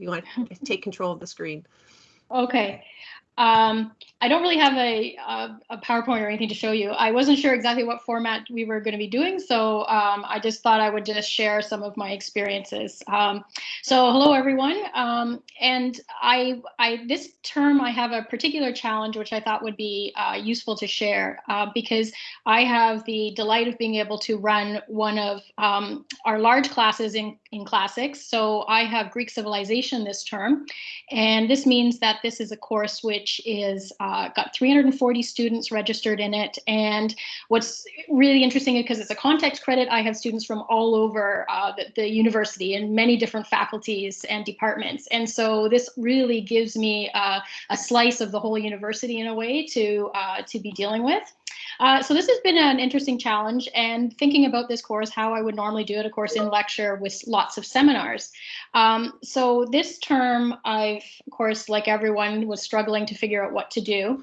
you want to take control of the screen. Okay. Um, I don't really have a, a, a, PowerPoint or anything to show you. I wasn't sure exactly what format we were going to be doing, so um, I just thought I would just share some of my experiences. Um, so hello, everyone. Um, and I, I, this term, I have a particular challenge, which I thought would be uh, useful to share uh, because I have the delight of being able to run one of um, our large classes in, in classics. So I have Greek civilization this term, and this means that this is a course which is uh, got 340 students registered in it. And what's really interesting because it's a context credit, I have students from all over uh, the, the, university in many different faculties and departments. And so this really gives me uh, a slice of the whole university in a way to, uh, to be dealing with. Uh, so this has been an interesting challenge and thinking about this course, how I would normally do it, of course, in lecture with lots of seminars. Um, so this term, I've, of course, like everyone, was struggling to figure out what to do.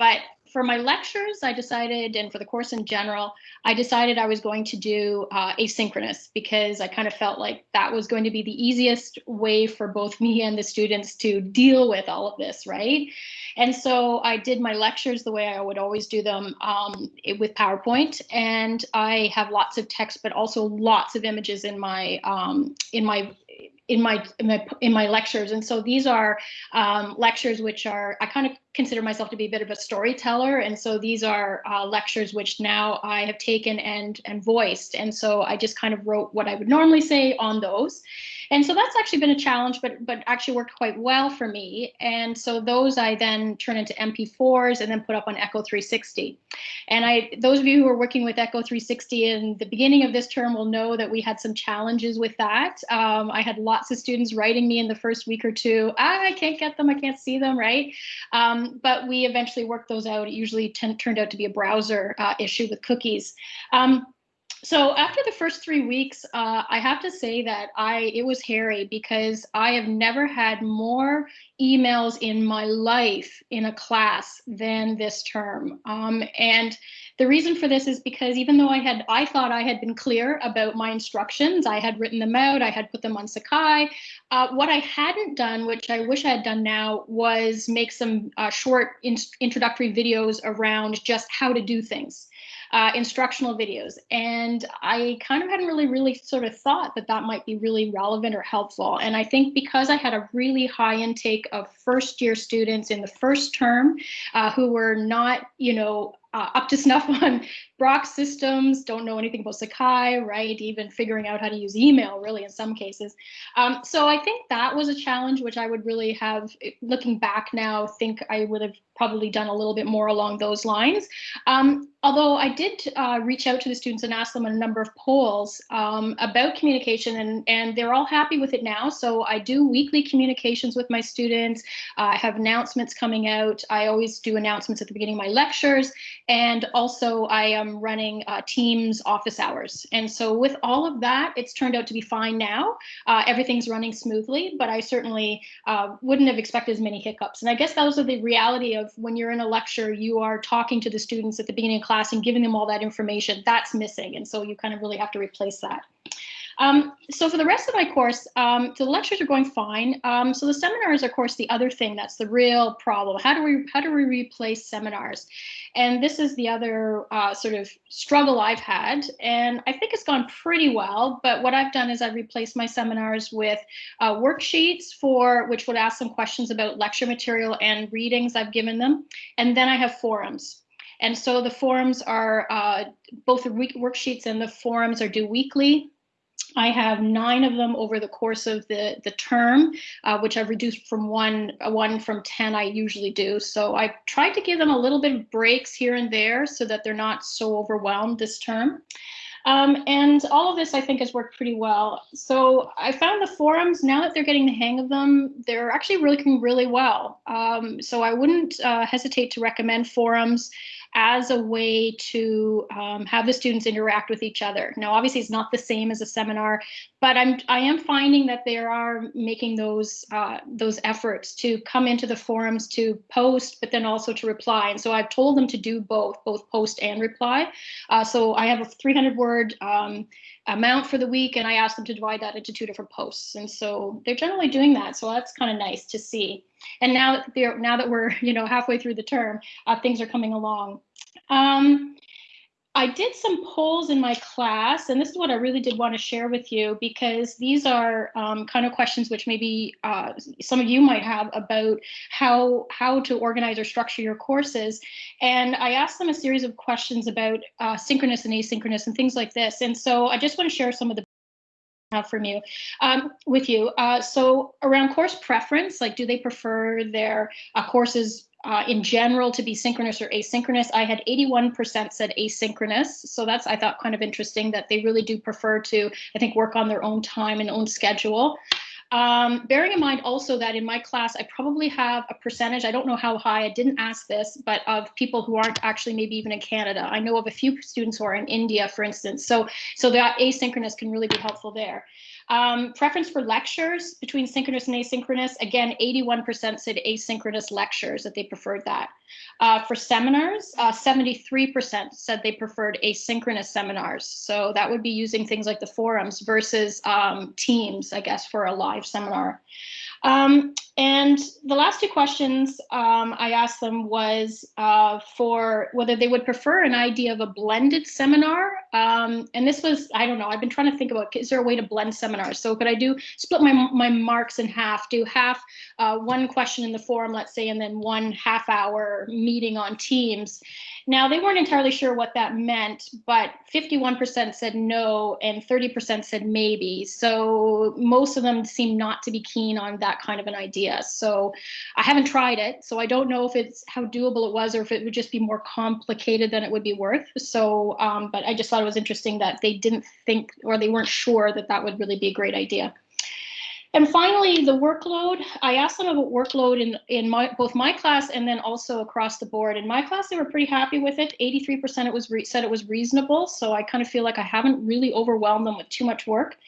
But for my lectures, I decided, and for the course in general, I decided I was going to do uh, asynchronous because I kind of felt like that was going to be the easiest way for both me and the students to deal with all of this, right? And so I did my lectures the way I would always do them um, with PowerPoint, and I have lots of text, but also lots of images in my um, in my in my, in my in my lectures. And so these are um, lectures which are I kind of consider myself to be a bit of a storyteller. And so these are uh, lectures which now I have taken and and voiced. And so I just kind of wrote what I would normally say on those and so that's actually been a challenge, but but actually worked quite well for me. And so those I then turn into MP4s and then put up on Echo 360. And I, those of you who are working with Echo 360 in the beginning of this term will know that we had some challenges with that. Um, I had lots of students writing me in the first week or two, ah, I can't get them, I can't see them, right? Um, but we eventually worked those out. It usually turned out to be a browser uh, issue with cookies. Um, so after the first three weeks, uh, I have to say that I it was hairy because I have never had more emails in my life in a class than this term. Um, and the reason for this is because even though I had I thought I had been clear about my instructions, I had written them out, I had put them on Sakai. Uh, what I hadn't done, which I wish I had done now, was make some uh, short in introductory videos around just how to do things uh, instructional videos. And I kind of hadn't really, really sort of thought that that might be really relevant or helpful. And I think because I had a really high intake of first year students in the first term uh, who were not, you know, uh, up to snuff on Brock systems, don't know anything about Sakai, right? Even figuring out how to use email, really, in some cases. Um, so I think that was a challenge, which I would really have, looking back now, think I would have probably done a little bit more along those lines. Um, although I did uh, reach out to the students and ask them a number of polls um, about communication, and, and they're all happy with it now. So I do weekly communications with my students. Uh, I have announcements coming out. I always do announcements at the beginning of my lectures. And also I am running uh, Teams office hours. And so with all of that, it's turned out to be fine now. Uh, everything's running smoothly, but I certainly uh, wouldn't have expected as many hiccups. And I guess those are the reality of when you're in a lecture, you are talking to the students at the beginning of class and giving them all that information. That's missing. And so you kind of really have to replace that. Um, so for the rest of my course, um, the lectures are going fine. Um, so the seminars, of course, the other thing that's the real problem. How do we how do we replace seminars? And this is the other uh, sort of struggle I've had, and I think it's gone pretty well. But what I've done is I've replaced my seminars with uh, worksheets for which would ask some questions about lecture material and readings I've given them, and then I have forums. And so the forums are uh, both the worksheets and the forums are due weekly. I have nine of them over the course of the, the term, uh, which I've reduced from one, one from 10 I usually do. So I've tried to give them a little bit of breaks here and there so that they're not so overwhelmed this term. Um, and all of this, I think, has worked pretty well. So I found the forums, now that they're getting the hang of them, they're actually working really well. Um, so I wouldn't uh, hesitate to recommend forums as a way to um, have the students interact with each other. Now, obviously, it's not the same as a seminar, but I'm I am finding that they are making those uh, those efforts to come into the forums to post, but then also to reply. And so I've told them to do both, both post and reply. Uh, so I have a 300 word um, amount for the week, and I asked them to divide that into two different posts. And so they're generally doing that. So that's kind of nice to see. And now that now that we're you know halfway through the term, uh, things are coming along. Um, I did some polls in my class, and this is what I really did want to share with you because these are um, kind of questions which maybe uh, some of you might have about how how to organize or structure your courses. And I asked them a series of questions about uh, synchronous and asynchronous and things like this. And so I just want to share some of the have from you um, with you. Uh, so around course preference, like do they prefer their uh, courses uh, in general to be synchronous or asynchronous. I had 81% said asynchronous. So that's, I thought, kind of interesting that they really do prefer to, I think, work on their own time and own schedule. Um, bearing in mind also that in my class, I probably have a percentage, I don't know how high, I didn't ask this, but of people who aren't actually maybe even in Canada. I know of a few students who are in India, for instance. So, so that asynchronous can really be helpful there. Um, preference for lectures between synchronous and asynchronous. Again, 81% said asynchronous lectures that they preferred that. Uh, for seminars, 73% uh, said they preferred asynchronous seminars. So that would be using things like the forums versus um, Teams, I guess, for a live seminar. Um, and the last two questions um, I asked them was uh, for whether they would prefer an idea of a blended seminar. Um, and this was, I don't know, I've been trying to think about, is there a way to blend seminars? So could I do, split my, my marks in half, do half uh, one question in the forum, let's say, and then one half hour meeting on Teams. Now, they weren't entirely sure what that meant, but 51% said no and 30% said maybe. So most of them seem not to be keen on that kind of an idea. So I haven't tried it. So I don't know if it's how doable it was or if it would just be more complicated than it would be worth. So, um, but I just thought it was interesting that they didn't think or they weren't sure that that would really be a great idea. And finally, the workload. I asked them about workload in, in my, both my class and then also across the board. In my class, they were pretty happy with it. 83% it was said it was reasonable. So I kind of feel like I haven't really overwhelmed them with too much work.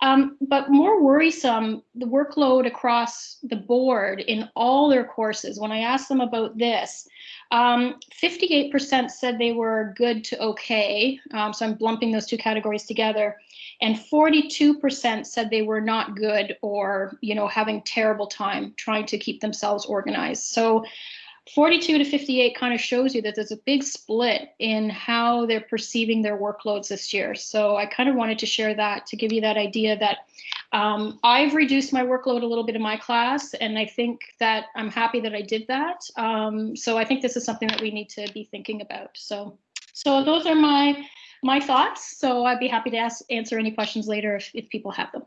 Um, but more worrisome, the workload across the board in all their courses. When I asked them about this, 58% um, said they were good to okay. Um, so I'm lumping those two categories together and 42% said they were not good or you know having terrible time trying to keep themselves organized so 42 to 58 kind of shows you that there's a big split in how they're perceiving their workloads this year so i kind of wanted to share that to give you that idea that um, i've reduced my workload a little bit in my class and i think that i'm happy that i did that um, so i think this is something that we need to be thinking about so so those are my my thoughts. So I'd be happy to ask, answer any questions later if, if people have them.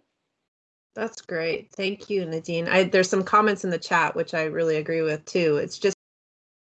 That's great. Thank you, Nadine. I, there's some comments in the chat, which I really agree with too. It's just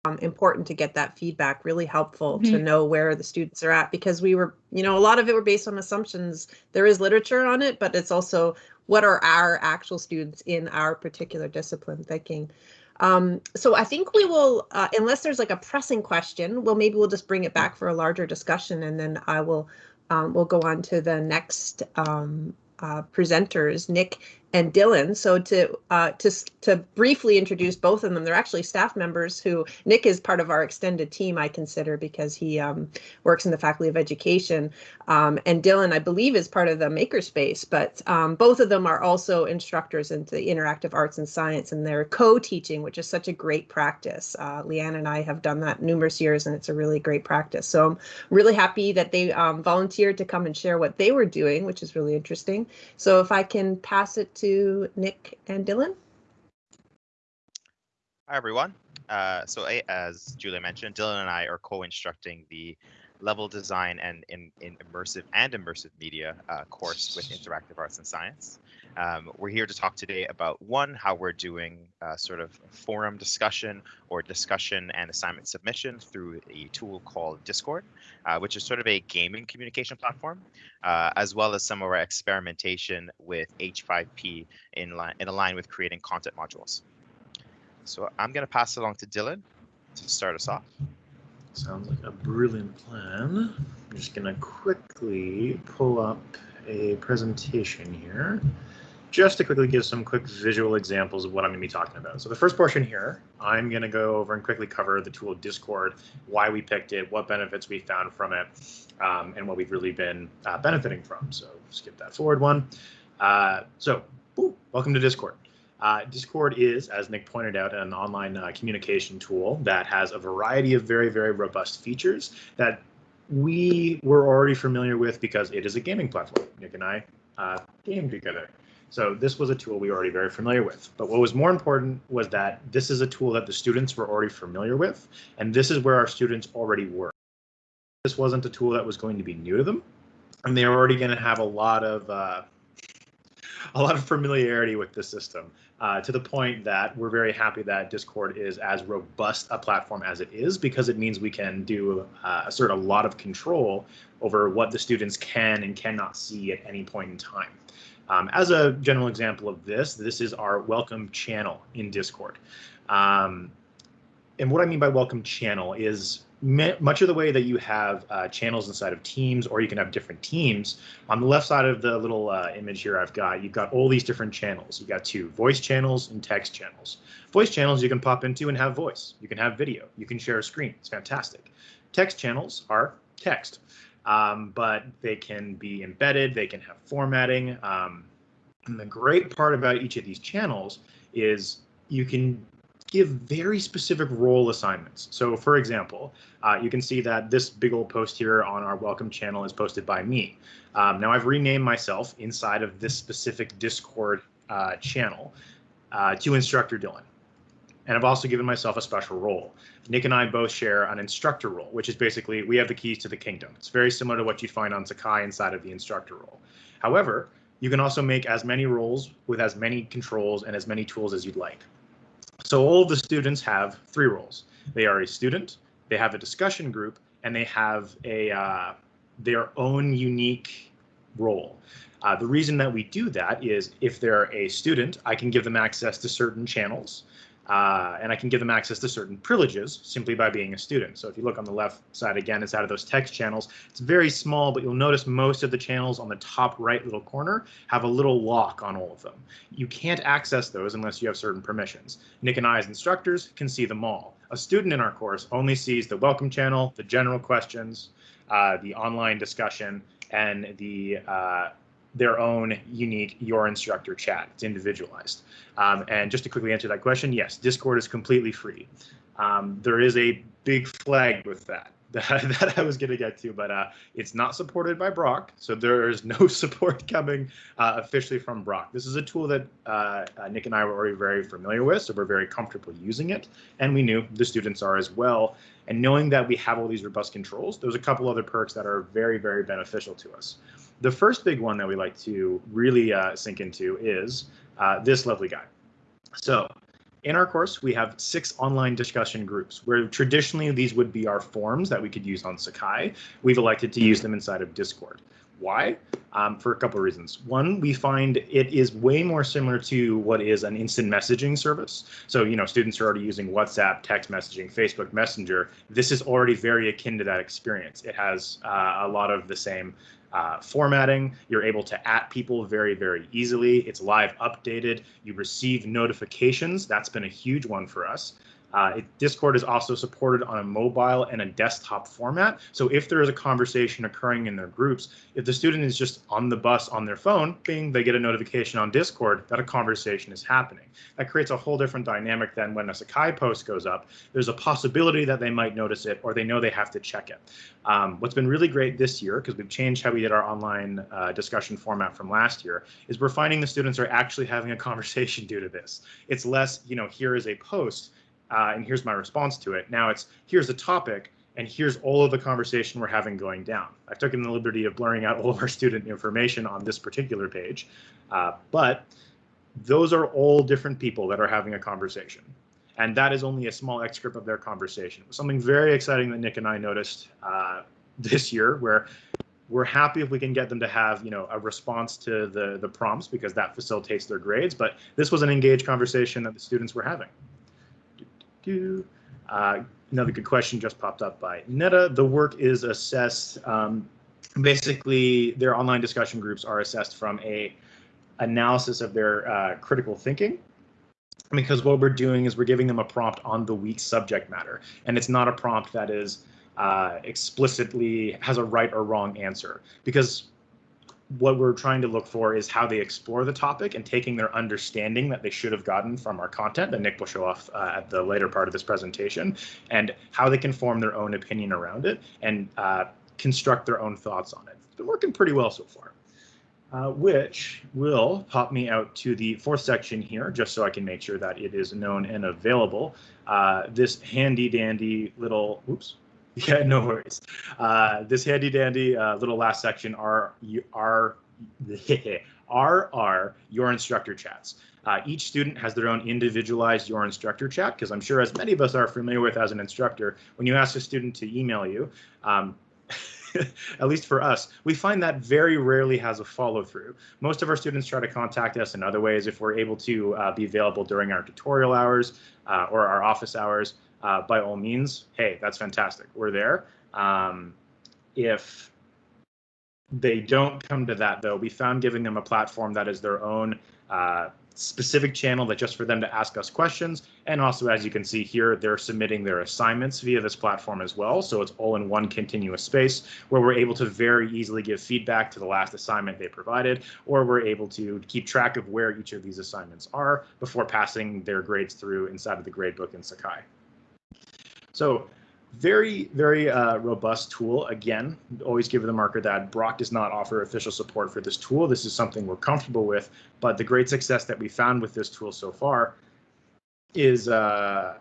um, important to get that feedback, really helpful mm -hmm. to mm-hmm. know where the students are at because we were, you know, a lot of it were based on assumptions. There is literature on it, but it's also what are our actual students in our particular discipline thinking. Um, so I think we will, uh, unless there's like a pressing question, well, maybe we'll just bring it back for a larger discussion and then I will, um, we'll go on to the next um, uh, presenters, Nick and Dylan. So to uh, to to briefly introduce both of them, they're actually staff members who Nick is part of our extended team. I consider because he um, works in the Faculty of Education, um, and Dylan, I believe, is part of the Makerspace. But um, both of them are also instructors into the interactive arts and science, and they're co-teaching, which is such a great practice. Uh, Leanne and I have done that numerous years, and it's a really great practice. So I'm really happy that they um, volunteered to come and share what they were doing, which is really interesting. So if I can pass it to Nick and Dylan. Hi, everyone. Uh, so as Julia mentioned, Dylan and I are co-instructing the level design and in, in immersive and immersive media uh, course with interactive arts and science. Um, we're here to talk today about one, how we're doing uh, sort of forum discussion or discussion and assignment submission through a tool called Discord, uh, which is sort of a gaming communication platform, uh, as well as some of our experimentation with H5P in line in line with creating content modules. So I'm going to pass it along to Dylan to start us off. Sounds like a brilliant plan. I'm just going to quickly pull up a presentation here just to quickly give some quick visual examples of what I'm going to be talking about. So the first portion here, I'm going to go over and quickly cover the tool Discord, why we picked it, what benefits we found from it, um, and what we've really been uh, benefiting from. So skip that forward one. Uh, so ooh, welcome to Discord. Uh, Discord is, as Nick pointed out, an online uh, communication tool that has a variety of very, very robust features that we were already familiar with because it is a gaming platform. Nick and I uh, game together. So this was a tool we were already very familiar with. But what was more important was that this is a tool that the students were already familiar with, and this is where our students already were. This wasn't a tool that was going to be new to them, and they're already going to have a lot of uh, a lot of familiarity with the system uh, to the point that we're very happy that Discord is as robust a platform as it is because it means we can do uh, assert a lot of control over what the students can and cannot see at any point in time. Um, as a general example of this, this is our welcome channel in Discord. Um, and what I mean by welcome channel is much of the way that you have uh, channels inside of teams or you can have different teams on the left side of the little uh, image here i've got you've got all these different channels. You've got two voice channels and text channels. Voice channels you can pop into and have voice. You can have video. You can share a screen. It's fantastic. Text channels are text um, but they can be embedded, they can have formatting. Um, and the great part about each of these channels is you can give very specific role assignments. So for example, uh, you can see that this big old post here on our welcome channel is posted by me. Um, now I've renamed myself inside of this specific Discord uh, channel uh, to Instructor Dylan. And I've also given myself a special role. Nick and I both share an instructor role, which is basically we have the keys to the kingdom. It's very similar to what you'd find on Sakai inside of the instructor role. However, you can also make as many roles with as many controls and as many tools as you'd like. So all of the students have three roles. They are a student, they have a discussion group, and they have a uh, their own unique role. Uh, the reason that we do that is if they're a student, I can give them access to certain channels. Uh, and I can give them access to certain privileges simply by being a student. So if you look on the left side again, it's out of those text channels. It's very small, but you'll notice most of the channels on the top right little corner have a little lock on all of them. You can't access those unless you have certain permissions. Nick and I as instructors can see them all. A student in our course only sees the welcome channel, the general questions, uh, the online discussion, and the uh, their own unique your instructor chat. It's individualized. Um, and just to quickly answer that question, yes, Discord is completely free. Um, there is a big flag with that that, that I was going to get to, but uh, it's not supported by Brock, so there is no support coming uh, officially from Brock. This is a tool that uh, uh, Nick and I were already very familiar with, so we're very comfortable using it, and we knew the students are as well. And knowing that we have all these robust controls, there's a couple other perks that are very, very beneficial to us. The first big one that we like to really uh, sink into is uh, this lovely guy. So in our course, we have six online discussion groups where traditionally these would be our forums that we could use on Sakai. We've elected to use them inside of Discord. Why? Um, for a couple of reasons. One, we find it is way more similar to what is an instant messaging service. So, you know, students are already using WhatsApp, text messaging, Facebook Messenger. This is already very akin to that experience. It has uh, a lot of the same uh, formatting. You're able to at people very, very easily. It's live updated. You receive notifications. That's been a huge one for us. Uh, it, Discord is also supported on a mobile and a desktop format. So if there is a conversation occurring in their groups, if the student is just on the bus on their phone, bing, they get a notification on Discord that a conversation is happening. That creates a whole different dynamic than when a Sakai post goes up. There's a possibility that they might notice it or they know they have to check it. Um, what's been really great this year, because we've changed how we did our online uh, discussion format from last year, is we're finding the students are actually having a conversation due to this. It's less, you know, here is a post uh, and here's my response to it. Now it's here's the topic, and here's all of the conversation we're having going down. I've taken the liberty of blurring out all of our student information on this particular page, uh, but those are all different people that are having a conversation. And that is only a small excerpt of their conversation. Something very exciting that Nick and I noticed uh, this year where we're happy if we can get them to have you know a response to the the prompts because that facilitates their grades but this was an engaged conversation that the students were having uh, another good question just popped up by Netta. The work is assessed um, basically, their online discussion groups are assessed from a analysis of their uh, critical thinking. Because what we're doing is we're giving them a prompt on the week's subject matter and it's not a prompt that is uh, explicitly has a right or wrong answer. Because what we're trying to look for is how they explore the topic and taking their understanding that they should have gotten from our content that Nick will show off uh, at the later part of this presentation and how they can form their own opinion around it and uh, construct their own thoughts on it. It's been working pretty well so far. Uh, which will pop me out to the fourth section here, just so I can make sure that it is known and available. Uh, this handy dandy little, oops, yeah, no worries. Uh, this handy dandy uh, little last section are are are are your instructor chats. Uh, each student has their own individualized your instructor chat because I'm sure as many of us are familiar with as an instructor, when you ask a student to email you, um, at least for us, we find that very rarely has a follow through. Most of our students try to contact us in other ways if we're able to uh, be available during our tutorial hours uh, or our office hours. Uh, by all means, hey, that's fantastic. We're there. Um, if they don't come to that, though, we found giving them a platform that is their own uh, specific channel that just for them to ask us questions. And also, as you can see here, they're submitting their assignments via this platform as well. So it's all in one continuous space where we're able to very easily give feedback to the last assignment they provided, or we're able to keep track of where each of these assignments are before passing their grades through inside of the gradebook in Sakai. So very, very uh, robust tool. Again, always give the marker that Brock does not offer official support for this tool. This is something we're comfortable with, but the great success that we found with this tool so far is uh,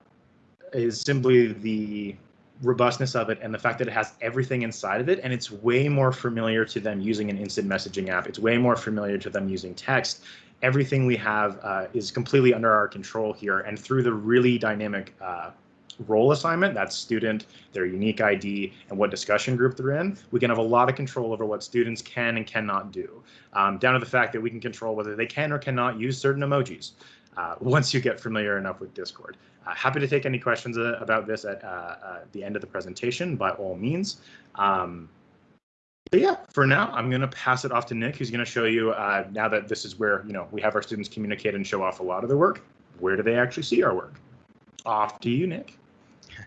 is simply the robustness of it and the fact that it has everything inside of it and it's way more familiar to them using an instant messaging app it's way more familiar to them using text everything we have uh, is completely under our control here and through the really dynamic uh, role assignment, that student, their unique ID, and what discussion group they're in, we can have a lot of control over what students can and cannot do, um, down to the fact that we can control whether they can or cannot use certain emojis. Uh, once you get familiar enough with Discord. Uh, happy to take any questions uh, about this at uh, uh, the end of the presentation, by all means. Um, but yeah, for now, I'm going to pass it off to Nick, who's going to show you, uh, now that this is where, you know, we have our students communicate and show off a lot of their work, where do they actually see our work? Off to you, Nick.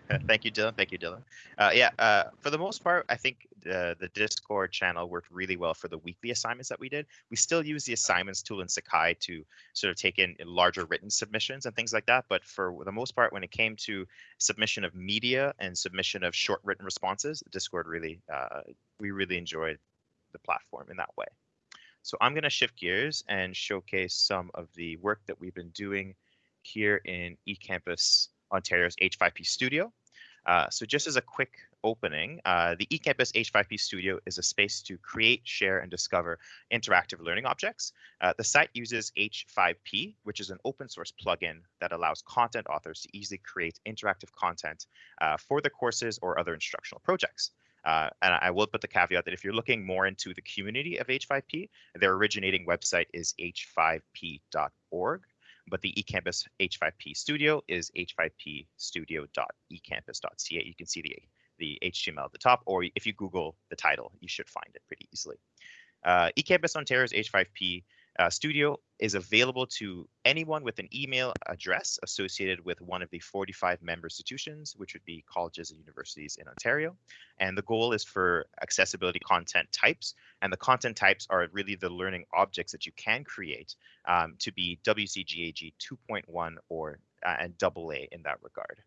Thank you, Dylan. Thank you, Dylan. Uh, yeah, uh, for the most part, I think uh, the Discord channel worked really well for the weekly assignments that we did. We still use the assignments tool in Sakai to sort of take in larger written submissions and things like that. But for the most part, when it came to submission of media and submission of short written responses, Discord really, uh, we really enjoyed the platform in that way. So I'm going to shift gears and showcase some of the work that we've been doing here in eCampus Ontario's H5P Studio. Uh, so just as a quick opening, uh, the eCampus H5P Studio is a space to create, share, and discover interactive learning objects. Uh, the site uses H5P, which is an open source plugin that allows content authors to easily create interactive content uh, for the courses or other instructional projects. Uh, and I will put the caveat that if you're looking more into the community of H5P, their originating website is h5p.org but the eCampus H5P Studio is h5pstudio.ecampus.ca. You can see the, the HTML at the top, or if you Google the title, you should find it pretty easily. Uh, eCampus Ontario's H5P uh, Studio is available to anyone with an email address associated with one of the 45 member institutions, which would be colleges and universities in Ontario. And the goal is for accessibility content types. And the content types are really the learning objects that you can create um, to be WCAG 2.1 or uh, and AA in that regard.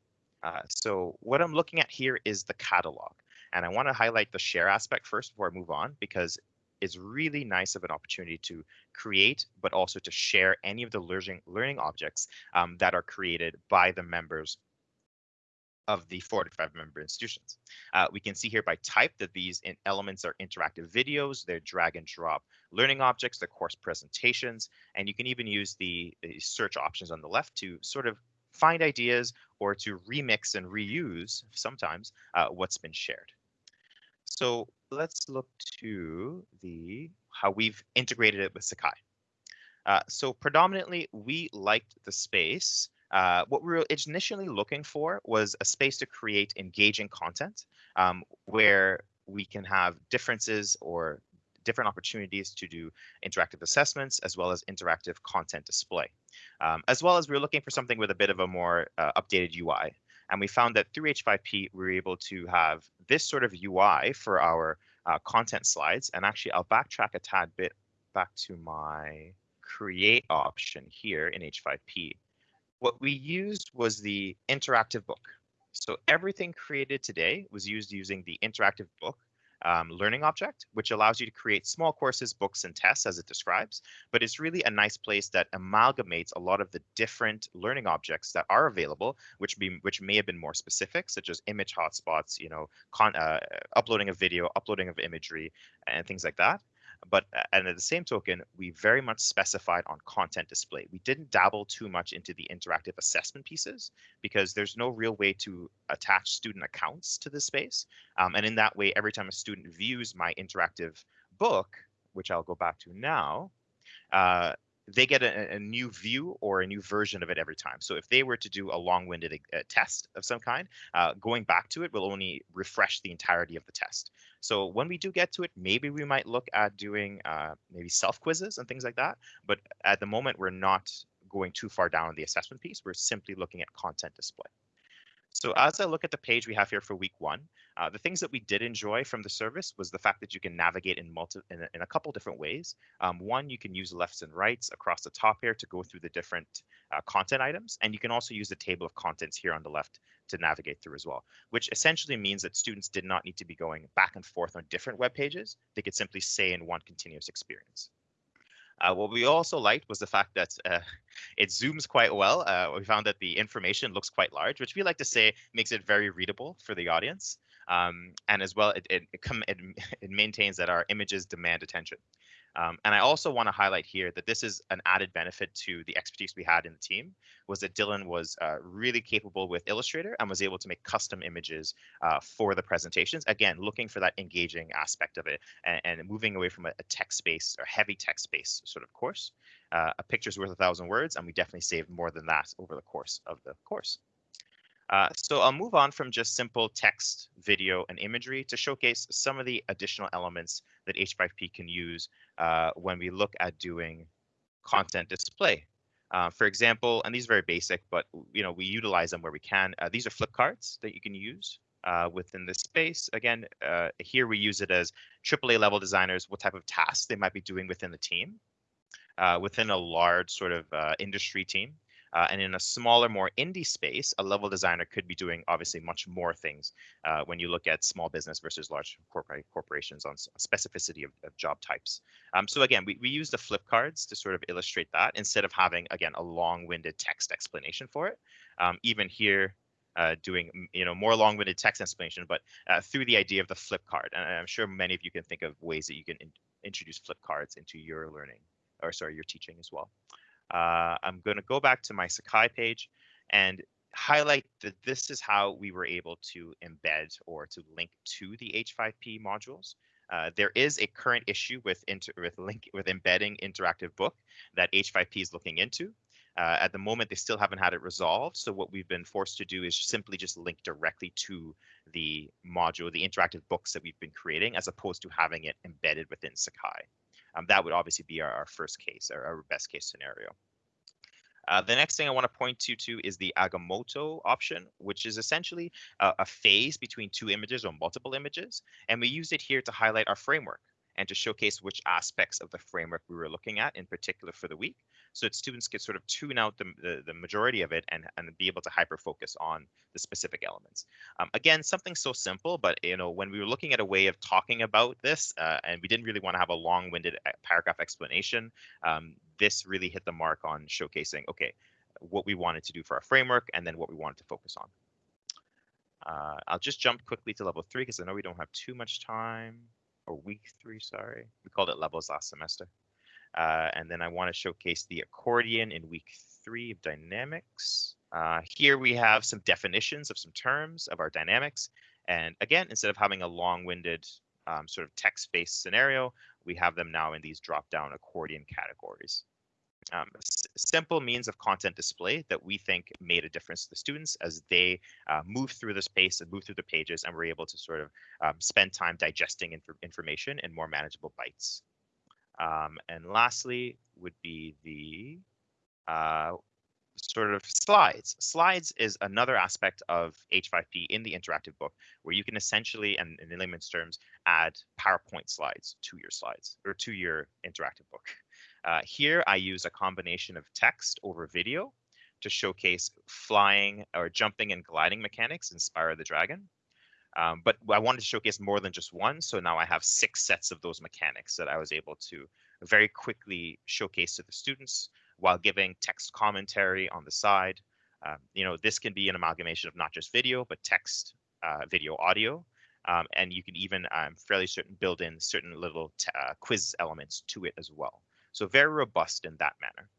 Uh, so what I'm looking at here is the catalog. And I want to highlight the share aspect first before I move on, because is really nice of an opportunity to create, but also to share any of the learning learning objects um, that are created by the members of the 45 member institutions. Uh, we can see here by type that these elements are interactive videos, they're drag and drop learning objects, they're course presentations, and you can even use the, the search options on the left to sort of find ideas or to remix and reuse sometimes uh, what's been shared. So let's look to the how we've integrated it with Sakai. Uh, so predominantly, we liked the space. Uh, what we were initially looking for was a space to create engaging content um, where we can have differences or different opportunities to do interactive assessments as well as interactive content display. Um, as well as we are looking for something with a bit of a more uh, updated UI. And we found that through H5P, we were able to have this sort of UI for our uh, content slides. And actually, I'll backtrack a tad bit back to my create option here in H5P. What we used was the interactive book. So everything created today was used using the interactive book um, learning object, which allows you to create small courses, books, and tests as it describes. But it's really a nice place that amalgamates a lot of the different learning objects that are available, which be which may have been more specific, such as image hotspots, you know, con, uh, uploading of video, uploading of imagery, and things like that but and at the same token, we very much specified on content display. We didn't dabble too much into the interactive assessment pieces because there's no real way to attach student accounts to this space. Um, and in that way, every time a student views my interactive book, which I'll go back to now, uh, they get a, a, new view or a new version of it every time. So if they were to do a long-winded uh, test of some kind, uh, going back to it will only refresh the entirety of the test. So when we do get to it, maybe we might look at doing uh, maybe self quizzes and things like that. But at the moment, we're not going too far down in the assessment piece. We're simply looking at content display. So as I look at the page we have here for week one, uh, the things that we did enjoy from the service was the fact that you can navigate in multi in a, in a couple different ways. Um, one, you can use lefts and rights across the top here to go through the different uh, content items, and you can also use the table of contents here on the left to navigate through as well, which essentially means that students did not need to be going back and forth on different web pages. They could simply stay in one continuous experience. Uh, what we also liked was the fact that uh, it zooms quite well. Uh, we found that the information looks quite large, which we like to say makes it very readable for the audience. Um, and as well, it, it, it, it, it maintains that our images demand attention. Um, and I also want to highlight here that this is an added benefit to the expertise we had in the team was that Dylan was uh, really capable with Illustrator and was able to make custom images uh, for the presentations. Again, looking for that engaging aspect of it and, and moving away from a, a text-based or heavy text-based sort of course. Uh, a picture's worth a thousand words, and we definitely saved more than that over the course of the course. Uh, so I'll move on from just simple text, video, and imagery to showcase some of the additional elements that H5P can use uh, when we look at doing content display. Uh, for example, and these are very basic, but you know we utilize them where we can. Uh, these are flip cards that you can use uh, within this space. Again, uh, here we use it as AAA level designers, what type of tasks they might be doing within the team, within a large sort of industry team. Uh, and in a smaller, more indie space, a level designer could be doing obviously much more things uh, when you look at small business versus large corporate corporations on specificity of, of job types. Um, so again, we, we use the flip cards to sort of illustrate that instead of having, again, a long-winded text explanation for it. Um, even here, uh, doing you know more long-winded text explanation, but uh, through the idea of the flip card. And I'm sure many of you can think of ways that you can in introduce flip cards into your learning, or sorry, your teaching as well. Uh, I'm going to go back to my Sakai page and highlight that this is how we were able to embed or to link to the H5P modules. Uh, there is a current issue with inter with link with embedding interactive book that H5P is looking into. Uh, at the moment, they still haven't had it resolved. So what we've been forced to do is simply just link directly to the module, the interactive books that we've been creating, as opposed to having it embedded within Sakai. Um, that would obviously be our, our first case, our, our, best case scenario. Uh, the next thing I want to point you to is the Agamotto option, which is essentially a, a phase between two images or multiple images. And we use it here to highlight our framework and to showcase which aspects of the framework we were looking at in particular for the week so that students could sort of tune out the, the, the majority of it and, and be able to hyper focus on the specific elements. Um, again, something so simple, but you know, when we were looking at a way of talking about this, uh, and we didn't really want to have a long-winded uh, paragraph explanation, um, this really hit the mark on showcasing, okay, what we wanted to do for our framework and then what we wanted to focus on. Uh, I'll just jump quickly to level three because I know we don't have too much time, or week three, sorry. We called it levels last semester. Uh, and then I want to showcase the accordion in week three of dynamics. Uh, here we have some definitions of some terms of our dynamics. And again, instead of having a long-winded um, sort of text-based scenario, we have them now in these drop-down accordion categories. Um, simple means of content display that we think made a difference to the students as they uh, move through the space and move through the pages and were able to sort of um, spend time digesting inf information in more manageable bites. Um, and lastly would be the uh, sort of slides. Slides is another aspect of H5P in the interactive book where you can essentially, and in layman's terms, add PowerPoint slides to your slides or to your interactive book. Uh, here I use a combination of text over video to showcase flying or jumping and gliding mechanics in Spyro the Dragon. Um, but I wanted to showcase more than just one, so now I have six sets of those mechanics that I was able to very quickly showcase to the students while giving text commentary on the side. Um, you know, this can be an amalgamation of not just video, but text, uh, video, audio. Um, and you can even um, fairly certain build in certain little uh, quiz elements to it as well. So very robust in that manner.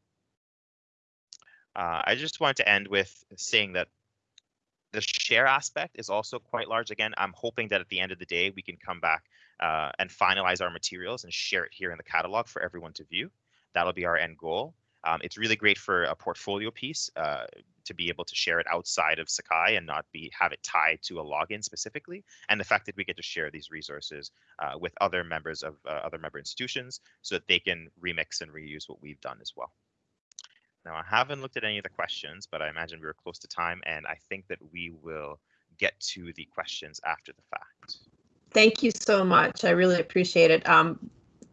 Uh, I just wanted to end with saying that the share aspect is also quite large. Again, I'm hoping that at the end of the day, we can come back uh, and finalize our materials and share it here in the catalog for everyone to view. That'll be our end goal. Um, it's really great for a portfolio piece uh, to be able to share it outside of Sakai and not be have it tied to a login specifically. And the fact that we get to share these resources uh, with other members of uh, other member institutions so that they can remix and reuse what we've done as well. Now, I haven't looked at any of the questions, but I imagine we were close to time, and I think that we will get to the questions after the fact. Thank you so much. I really appreciate it. Um,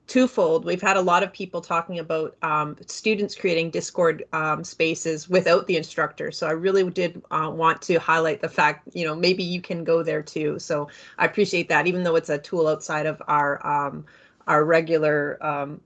twofold. We've had a lot of people talking about um, students creating Discord um, spaces without the instructor. So I really did uh, want to highlight the fact, you know, maybe you can go there too. So I appreciate that, even though it's a tool outside of our um, our regular um,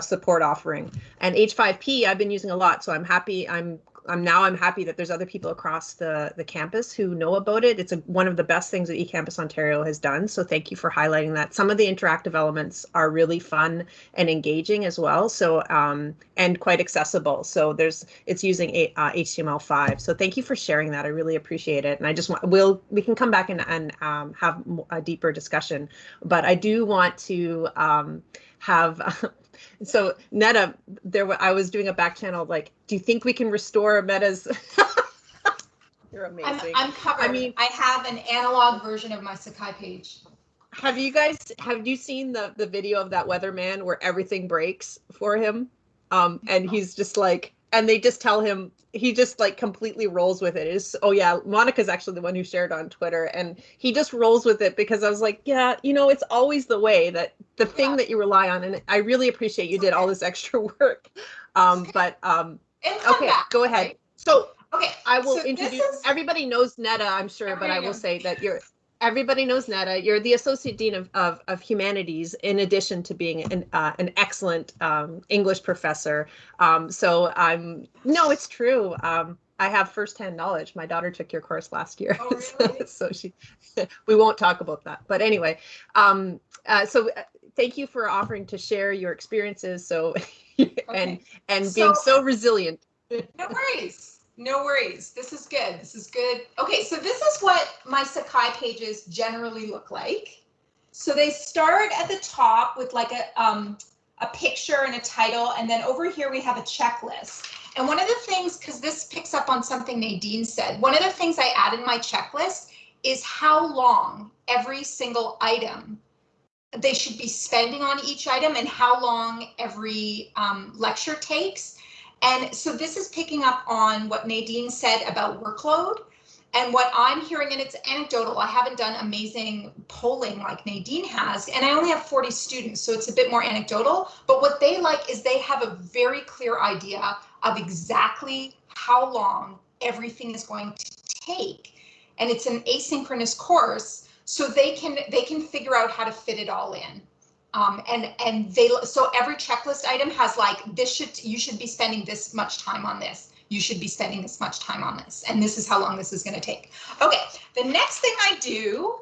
support offering. And H5P I've been using a lot, so I'm happy. I'm I'm now I'm happy that there's other people across the the campus who know about it. It's a, one of the best things that eCampus Ontario has done. So thank you for highlighting that. Some of the interactive elements are really fun and engaging as well. So um, and quite accessible. So there's it's using a, uh, HTML5. So thank you for sharing that. I really appreciate it. And I just want we'll we can come back and and um, have a deeper discussion. But I do want to um, have so Netta, there I was doing a back channel like, do you think we can restore Netta's? You're amazing. I'm, I'm covered. I mean, I have an analog version of my Sakai page. Have you guys have you seen the the video of that weatherman where everything breaks for him? Um, and he's just like and they just tell him he just like completely rolls with it. Is oh yeah, Monica's actually the one who shared on Twitter, and he just rolls with it because I was like, yeah, you know, it's always the way that the thing yeah. that you rely on, and I really appreciate you did all this extra work. Um, but um, okay, back, go ahead. So okay, I will so introduce. Is... Everybody knows Netta, I'm sure, but I will say that you're everybody knows Netta. You're the associate dean of, of, of humanities, in addition to being an uh, an excellent um, English professor. Um, so I'm no, it's true. Um, I have firsthand knowledge. My daughter took your course last year, oh, really? so, so, she. we won't talk about that, but anyway. Um, uh, so uh, thank you for offering to share your experiences. So okay. and and being so, so resilient. no worries. No worries. This is good. This is good. Okay, so this is what my Sakai pages generally look like. So they start at the top with like a um, a picture and a title, and then over here we have a checklist. And one of the things, because this picks up on something Nadine said, one of the things I add in my checklist is how long every single item they should be spending on each item and how long every um, lecture takes and so this is picking up on what Nadine said about workload. And what I'm hearing, and it's anecdotal, I haven't done amazing polling like Nadine has, and I only have 40 students, so it's a bit more anecdotal. But what they like is they have a very clear idea of exactly how long everything is going to take. And it's an asynchronous course, so they can they can figure out how to fit it all in. Um, and and they so every checklist item has like this should you should be spending this much time on this. You should be spending this much time on this. And this is how long this is going to take. Okay the next thing i do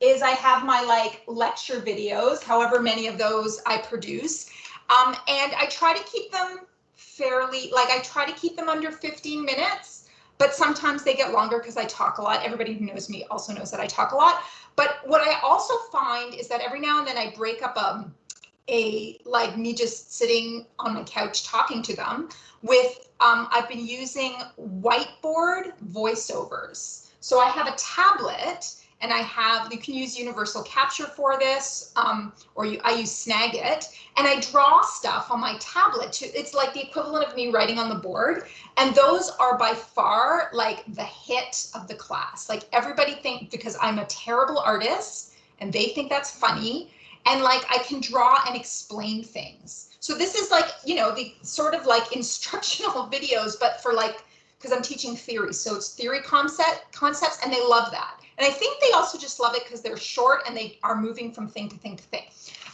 is i have my like lecture videos however many of those i produce. Um, and i try to keep them fairly like i try to keep them under 15 minutes but sometimes they get longer because i talk a lot. Everybody who knows me also knows that i talk a lot but what I also find is that every now and then I break up a, a like me just sitting on my couch talking to them with um, I've been using whiteboard voiceovers. So I have a tablet and I have, you can use Universal Capture for this, um, or you, I use Snagit, and I draw stuff on my tablet. To, it's like the equivalent of me writing on the board, and those are by far like the hit of the class. Like everybody think because I'm a terrible artist, and they think that's funny, and like I can draw and explain things. So this is like, you know, the sort of like instructional videos, but for like, because I'm teaching theory. So it's theory concept concepts, and they love that. And I think they also just love it because they're short and they are moving from thing to thing to thing.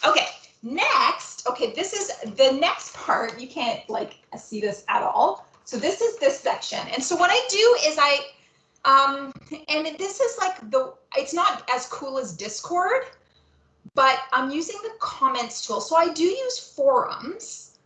Okay, next, okay, this is the next part. You can't like see this at all. So this is this section. And so what I do is I, um, and this is like the, it's not as cool as Discord, but I'm using the comments tool. So I do use forums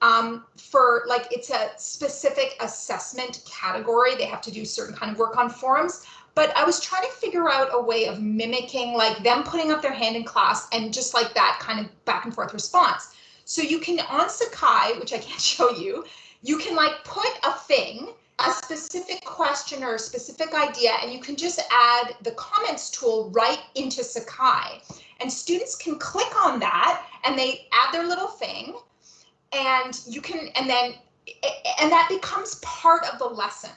um, for like, it's a specific assessment category. They have to do certain kind of work on forums but I was trying to figure out a way of mimicking like them putting up their hand in class and just like that kind of back and forth response. So you can on Sakai, which I can't show you, you can like put a thing, a specific question or a specific idea, and you can just add the comments tool right into Sakai. And students can click on that and they add their little thing and you can, and then, and that becomes part of the lesson.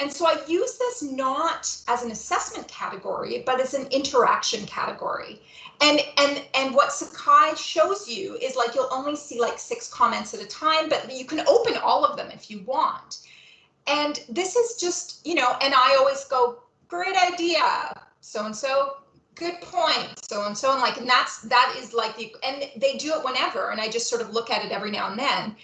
And so I use this not as an assessment category, but as an interaction category. And and and what Sakai shows you is like you'll only see like six comments at a time, but you can open all of them if you want. And this is just, you know, and I always go, great idea, so and so, good point, so and so, and like, and that's that is like the and they do it whenever, and I just sort of look at it every now and then.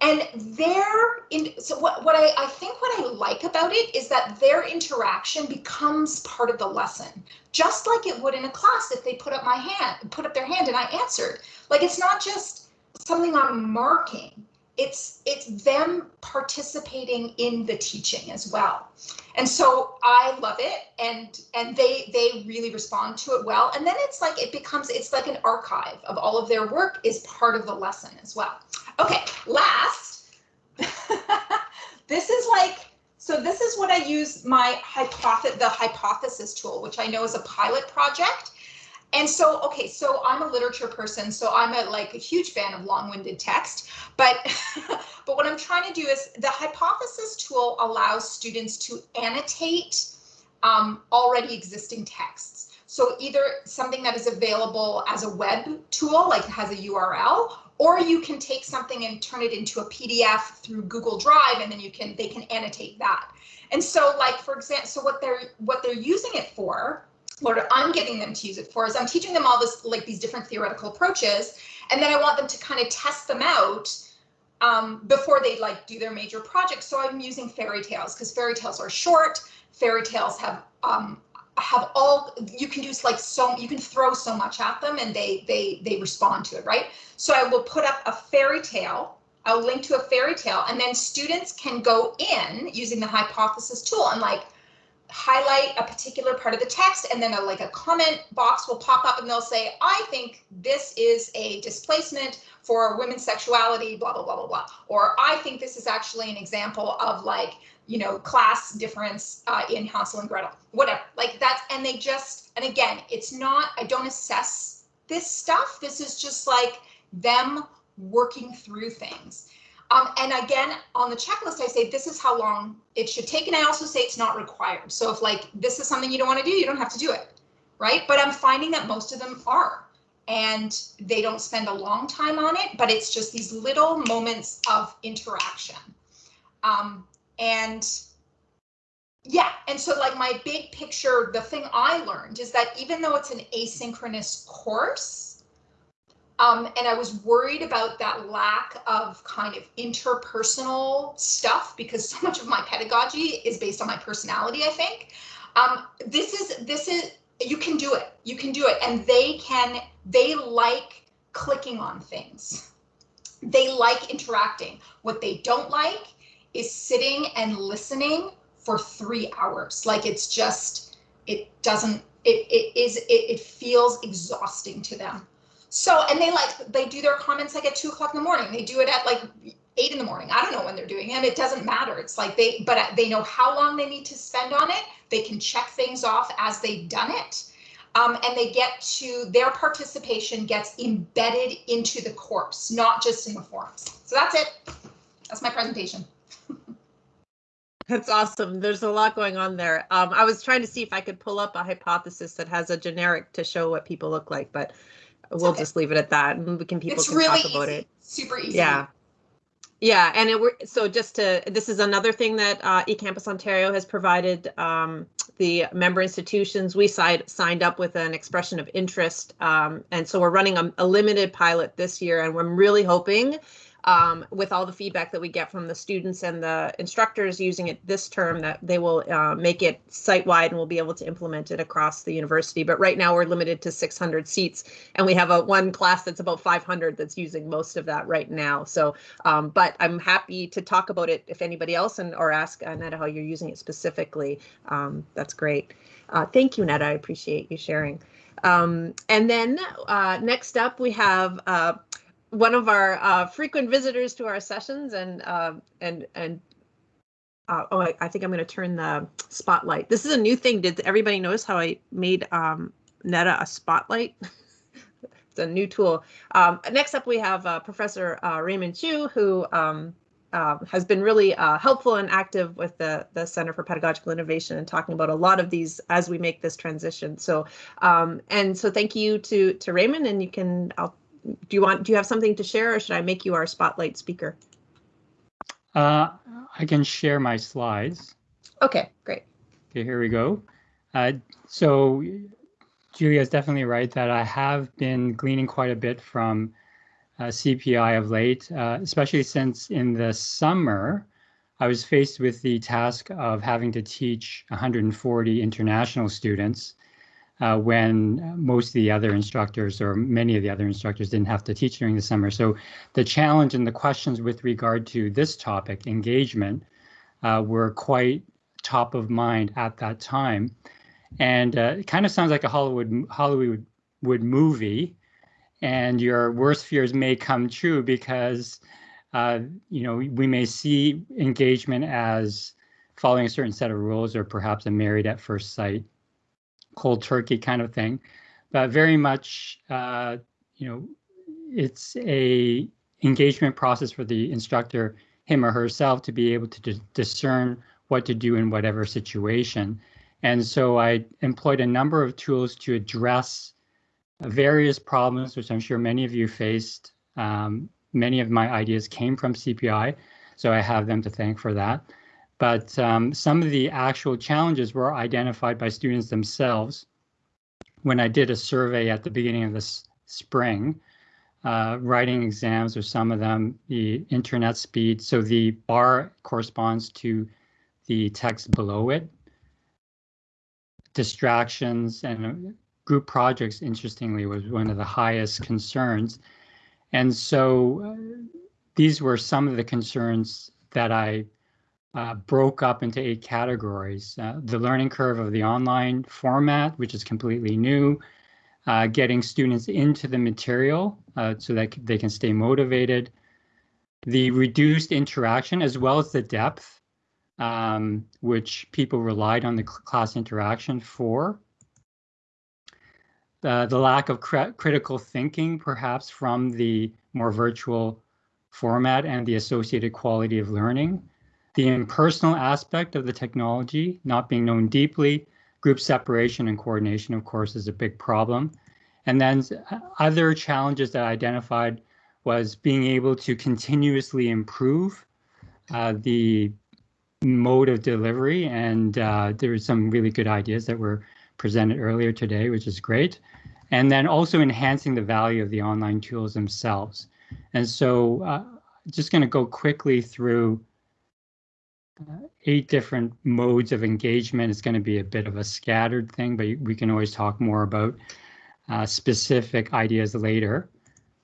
And their in so what, what I, I think what I like about it is that their interaction becomes part of the lesson, just like it would in a class if they put up my hand, put up their hand and I answered. Like it's not just something I'm marking. It's it's them participating in the teaching as well. And so I love it and and they they really respond to it well. And then it's like it becomes it's like an archive of all of their work is part of the lesson as well. Okay, last, this is like, so this is what I use my hypothesis, the hypothesis tool, which I know is a pilot project. And so, okay, so I'm a literature person, so I'm a like a huge fan of long-winded text, but but what I'm trying to do is the hypothesis tool allows students to annotate um, already existing texts. So either something that is available as a web tool, like has a URL, or you can take something and turn it into a PDF through Google Drive and then you can they can annotate that. And so like for example, so what they're what they're using it for, what I'm getting them to use it for is I'm teaching them all this like these different theoretical approaches and then I want them to kind of test them out um, before they like do their major project. So I'm using fairy tales because fairy tales are short. Fairy tales have um, have all you can do like so you can throw so much at them and they they they respond to it right so i will put up a fairy tale i'll link to a fairy tale and then students can go in using the hypothesis tool and like highlight a particular part of the text and then a, like a comment box will pop up and they'll say i think this is a displacement for women's sexuality blah blah blah blah blah or i think this is actually an example of like you know, class difference uh, in Hansel and Gretel, whatever, like that's, and they just, and again, it's not, I don't assess this stuff. This is just like them working through things. Um, and again, on the checklist, I say this is how long it should take. And I also say it's not required. So if like this is something you don't want to do, you don't have to do it. Right. But I'm finding that most of them are. And they don't spend a long time on it, but it's just these little moments of interaction. Um, and yeah, and so like my big picture, the thing I learned is that even though it's an asynchronous course, um, and I was worried about that lack of kind of interpersonal stuff because so much of my pedagogy is based on my personality, I think. Um, this is, this is, you can do it, you can do it. And they can, they like clicking on things. They like interacting. What they don't like is sitting and listening for three hours. Like it's just, it doesn't, it, it is, it, it feels exhausting to them. So, and they like, they do their comments like at two o'clock in the morning. They do it at like eight in the morning. I don't know when they're doing it. It doesn't matter. It's like they, but they know how long they need to spend on it. They can check things off as they've done it. Um, and they get to, their participation gets embedded into the course, not just in the forms. So that's it. That's my presentation. That's awesome. There's a lot going on there. Um, I was trying to see if I could pull up a hypothesis that has a generic to show what people look like, but we'll okay. just leave it at that and we can people It's can really talk about easy, it. super easy. Yeah. Yeah, and it were so just to this is another thing that uh, eCampus Ontario has provided um, the member institutions. We signed signed up with an expression of interest, um, and so we're running a, a limited pilot this year, and we're really hoping um, with all the feedback that we get from the students and the instructors using it this term that they will uh, make it site-wide and we'll be able to implement it across the university. But right now we're limited to 600 seats and we have a one class that's about 500 that's using most of that right now. So, um, but I'm happy to talk about it if anybody else and or ask Netta how you're using it specifically. Um, that's great. Uh, thank you, Netta. I appreciate you sharing. Um, and then uh, next up we have uh, one of our uh, frequent visitors to our sessions and uh, and and uh, oh I, I, think I'm going to turn the spotlight. This is a new thing. Did everybody notice how I made um, Netta a spotlight? it's a new tool. Um, next up we have uh, Professor uh, Raymond Chu who um, uh, has been really helpful and active with the the Center for Pedagogical Innovation and talking about a lot of these as we make this transition. So um, and so thank you to to Raymond and you can I'll do you want do you have something to share or should I make you our spotlight speaker? Uh, I can share my slides. Okay, great. Okay, here we go. Uh, so Julia is definitely right that I have been gleaning quite a bit from uh, CPI of late, uh, especially since in the summer, I was faced with the task of having to teach 140 international students uh, when most of the other instructors or many of the other instructors didn't have to teach during the summer. So the challenge and the questions with regard to this topic, engagement, uh, were quite top of mind at that time. And uh, it kind of sounds like a Hollywood Hollywood would movie, and your worst fears may come true because uh, you know we may see engagement as following a certain set of rules or perhaps a married at first sight cold turkey kind of thing, but very much, uh, you know, it's a engagement process for the instructor, him or herself, to be able to discern what to do in whatever situation. And so I employed a number of tools to address various problems, which I'm sure many of you faced. Um, many of my ideas came from CPI, so I have them to thank for that. But um, some of the actual challenges were identified by students themselves when I did a survey at the beginning of this spring. Uh, writing exams or some of them, the internet speed. So the bar corresponds to the text below it. Distractions and group projects, interestingly, was one of the highest concerns. And so uh, these were some of the concerns that I uh, broke up into eight categories. Uh, the learning curve of the online format, which is completely new, uh, getting students into the material uh, so that they can stay motivated, the reduced interaction as well as the depth, um, which people relied on the class interaction for. Uh, the lack of cr critical thinking, perhaps from the more virtual format and the associated quality of learning the impersonal aspect of the technology not being known deeply, group separation and coordination, of course, is a big problem. And then other challenges that I identified was being able to continuously improve uh, the mode of delivery. And uh, there were some really good ideas that were presented earlier today, which is great. And then also enhancing the value of the online tools themselves. And so uh, just going to go quickly through uh, eight different modes of engagement. It's going to be a bit of a scattered thing, but we can always talk more about uh, specific ideas later.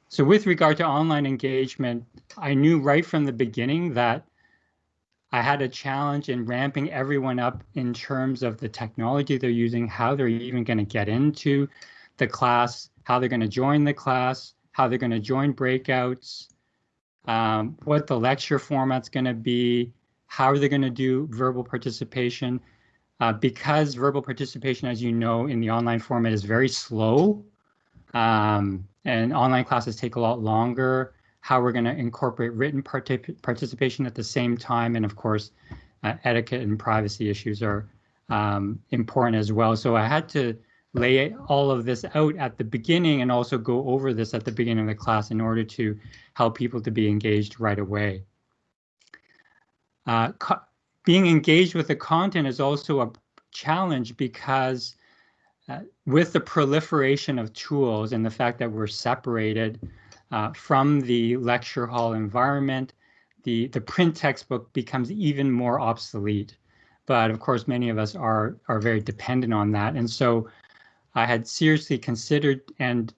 So with regard to online engagement, I knew right from the beginning that I had a challenge in ramping everyone up in terms of the technology they're using, how they're even going to get into the class, how they're going to join the class, how they're going to join breakouts, um, what the lecture format's going to be, how are they're going to do verbal participation. Uh, because verbal participation, as you know, in the online format is very slow, um, and online classes take a lot longer, how we're going to incorporate written partic participation at the same time, and of course, uh, etiquette and privacy issues are um, important as well. So I had to lay all of this out at the beginning and also go over this at the beginning of the class in order to help people to be engaged right away. Uh, being engaged with the content is also a challenge because uh, with the proliferation of tools and the fact that we're separated uh, from the lecture hall environment, the, the print textbook becomes even more obsolete. But of course, many of us are, are very dependent on that. And so I had seriously considered and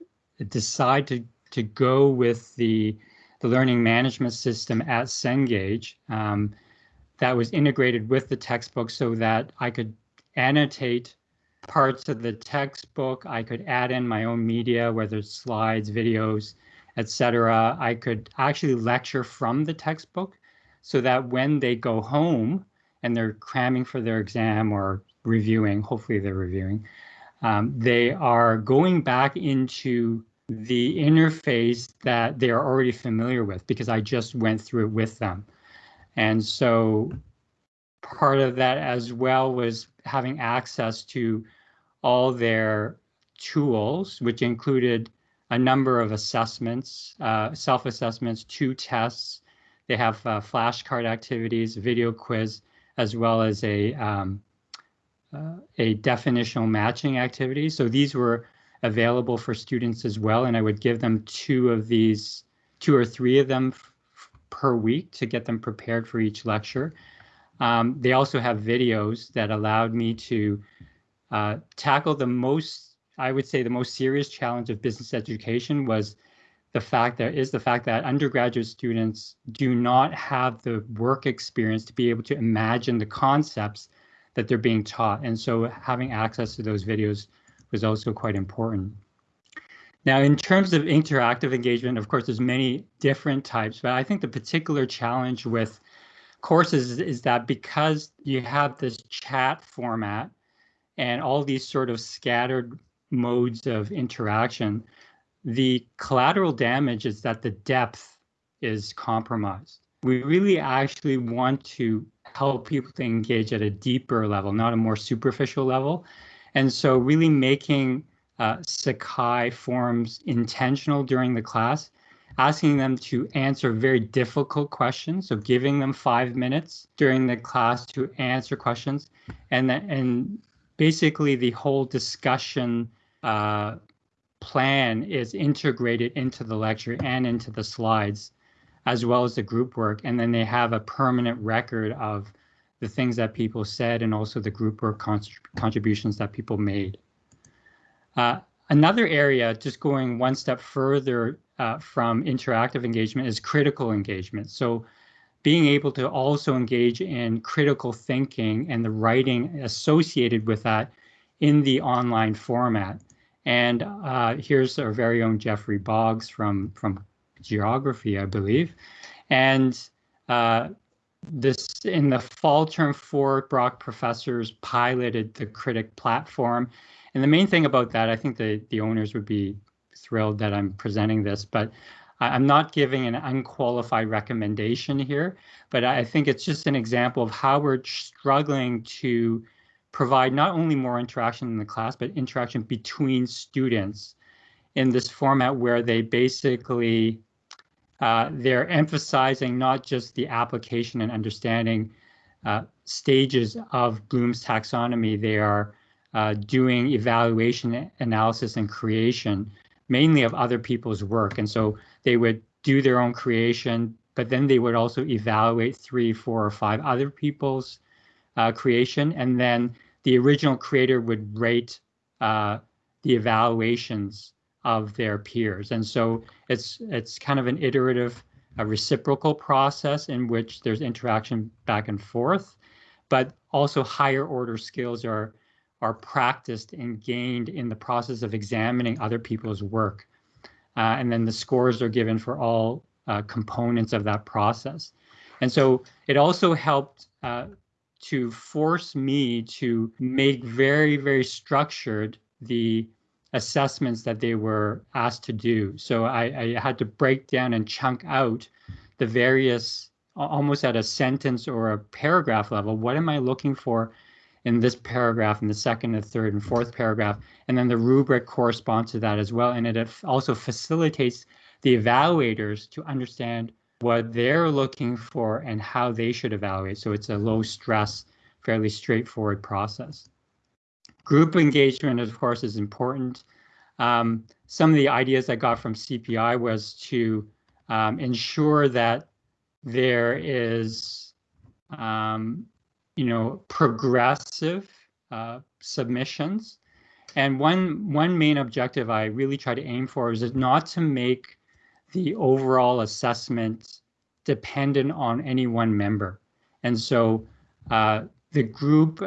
decided to, to go with the, the learning management system at Cengage um, that was integrated with the textbook so that I could annotate parts of the textbook. I could add in my own media, whether it's slides, videos, etc. I could actually lecture from the textbook so that when they go home and they're cramming for their exam or reviewing, hopefully they're reviewing, um, they are going back into the interface that they are already familiar with because I just went through it with them. And so part of that as well was having access to all their tools, which included a number of assessments, uh, self-assessments, two tests. They have uh, flashcard activities, video quiz, as well as a um, uh, a definitional matching activity. So these were available for students as well, and I would give them two of these, two or three of them per week to get them prepared for each lecture. Um, they also have videos that allowed me to uh, tackle the most, I would say the most serious challenge of business education was the fact that is the fact that undergraduate students do not have the work experience to be able to imagine the concepts that they're being taught. And so having access to those videos was also quite important. Now, in terms of interactive engagement, of course, there's many different types, but I think the particular challenge with courses is that because you have this chat format and all these sort of scattered modes of interaction, the collateral damage is that the depth is compromised. We really actually want to help people to engage at a deeper level, not a more superficial level. And so really making uh, Sakai forms intentional during the class asking them to answer very difficult questions. So giving them five minutes during the class to answer questions, and then, and basically the whole discussion uh, plan is integrated into the lecture and into the slides, as well as the group work. And then they have a permanent record of the things that people said and also the group work contributions that people made. Uh, another area, just going one step further uh, from interactive engagement is critical engagement. So being able to also engage in critical thinking and the writing associated with that in the online format. And uh, here's our very own Jeffrey Boggs from, from geography, I believe. And uh, this in the fall term four, Brock professors piloted the Kritik platform. And the main thing about that, I think the, the owners would be thrilled that I'm presenting this, but I'm not giving an unqualified recommendation here, but I think it's just an example of how we're struggling to provide not only more interaction in the class, but interaction between students in this format where they basically uh, they're emphasizing not just the application and understanding uh, stages of Bloom's taxonomy, they are uh, doing evaluation, analysis, and creation mainly of other people's work. And so they would do their own creation, but then they would also evaluate three, four, or five other people's uh, creation. And then the original creator would rate uh, the evaluations of their peers. And so it's it's kind of an iterative, a reciprocal process in which there's interaction back and forth, but also higher order skills are are practiced and gained in the process of examining other people's work. Uh, and then the scores are given for all uh, components of that process. And so it also helped uh, to force me to make very, very structured the assessments that they were asked to do. So I, I had to break down and chunk out the various, almost at a sentence or a paragraph level, what am I looking for in this paragraph, in the second, the third, and fourth paragraph, and then the rubric corresponds to that as well. And it also facilitates the evaluators to understand what they're looking for and how they should evaluate. So it's a low stress, fairly straightforward process. Group engagement, of course, is important. Um, some of the ideas I got from CPI was to um, ensure that there is um, you know, progressive uh, submissions. And one one main objective I really try to aim for is not to make the overall assessment dependent on any one member. And so uh, the group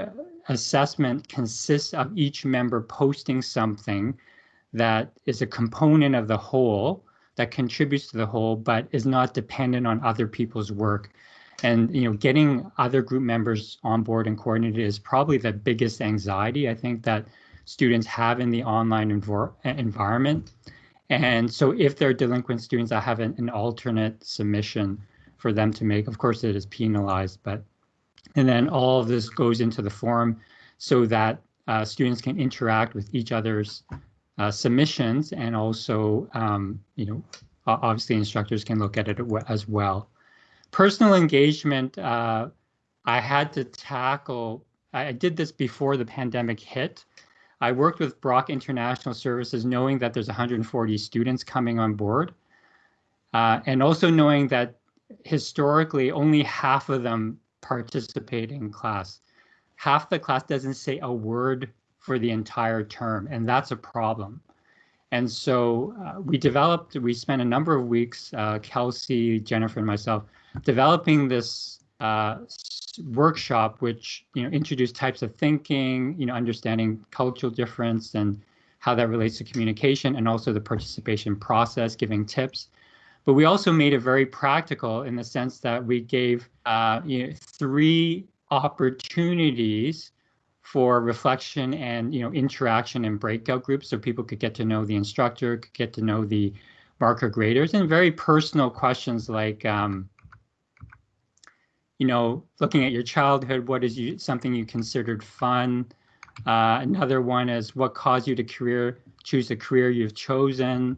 assessment consists of each member posting something that is a component of the whole that contributes to the whole, but is not dependent on other people's work and you know getting other group members on board and coordinated is probably the biggest anxiety i think that students have in the online environment. And so if they're delinquent students i have an, an, alternate submission for them to make of course it is penalized but and then all of this goes into the forum so that uh, students can interact with each other's uh, submissions and also um, you know obviously instructors can look at it as well personal engagement, uh, I had to tackle, I did this before the pandemic hit. I worked with Brock International Services knowing that there's 140 students coming on board. Uh, and also knowing that historically only half of them participate in class. Half the class doesn't say a word for the entire term, and that's a problem. And so uh, we developed, we spent a number of weeks, uh, Kelsey, Jennifer, and myself, developing this uh, workshop, which you know introduced types of thinking, you know, understanding cultural difference and how that relates to communication, and also the participation process, giving tips. But we also made it very practical in the sense that we gave uh, you know three opportunities for reflection and you know interaction in breakout groups so people could get to know the instructor could get to know the marker graders and very personal questions like um, you know, looking at your childhood, what is you, something you considered fun? Uh, another one is what caused you to career choose the career you've chosen.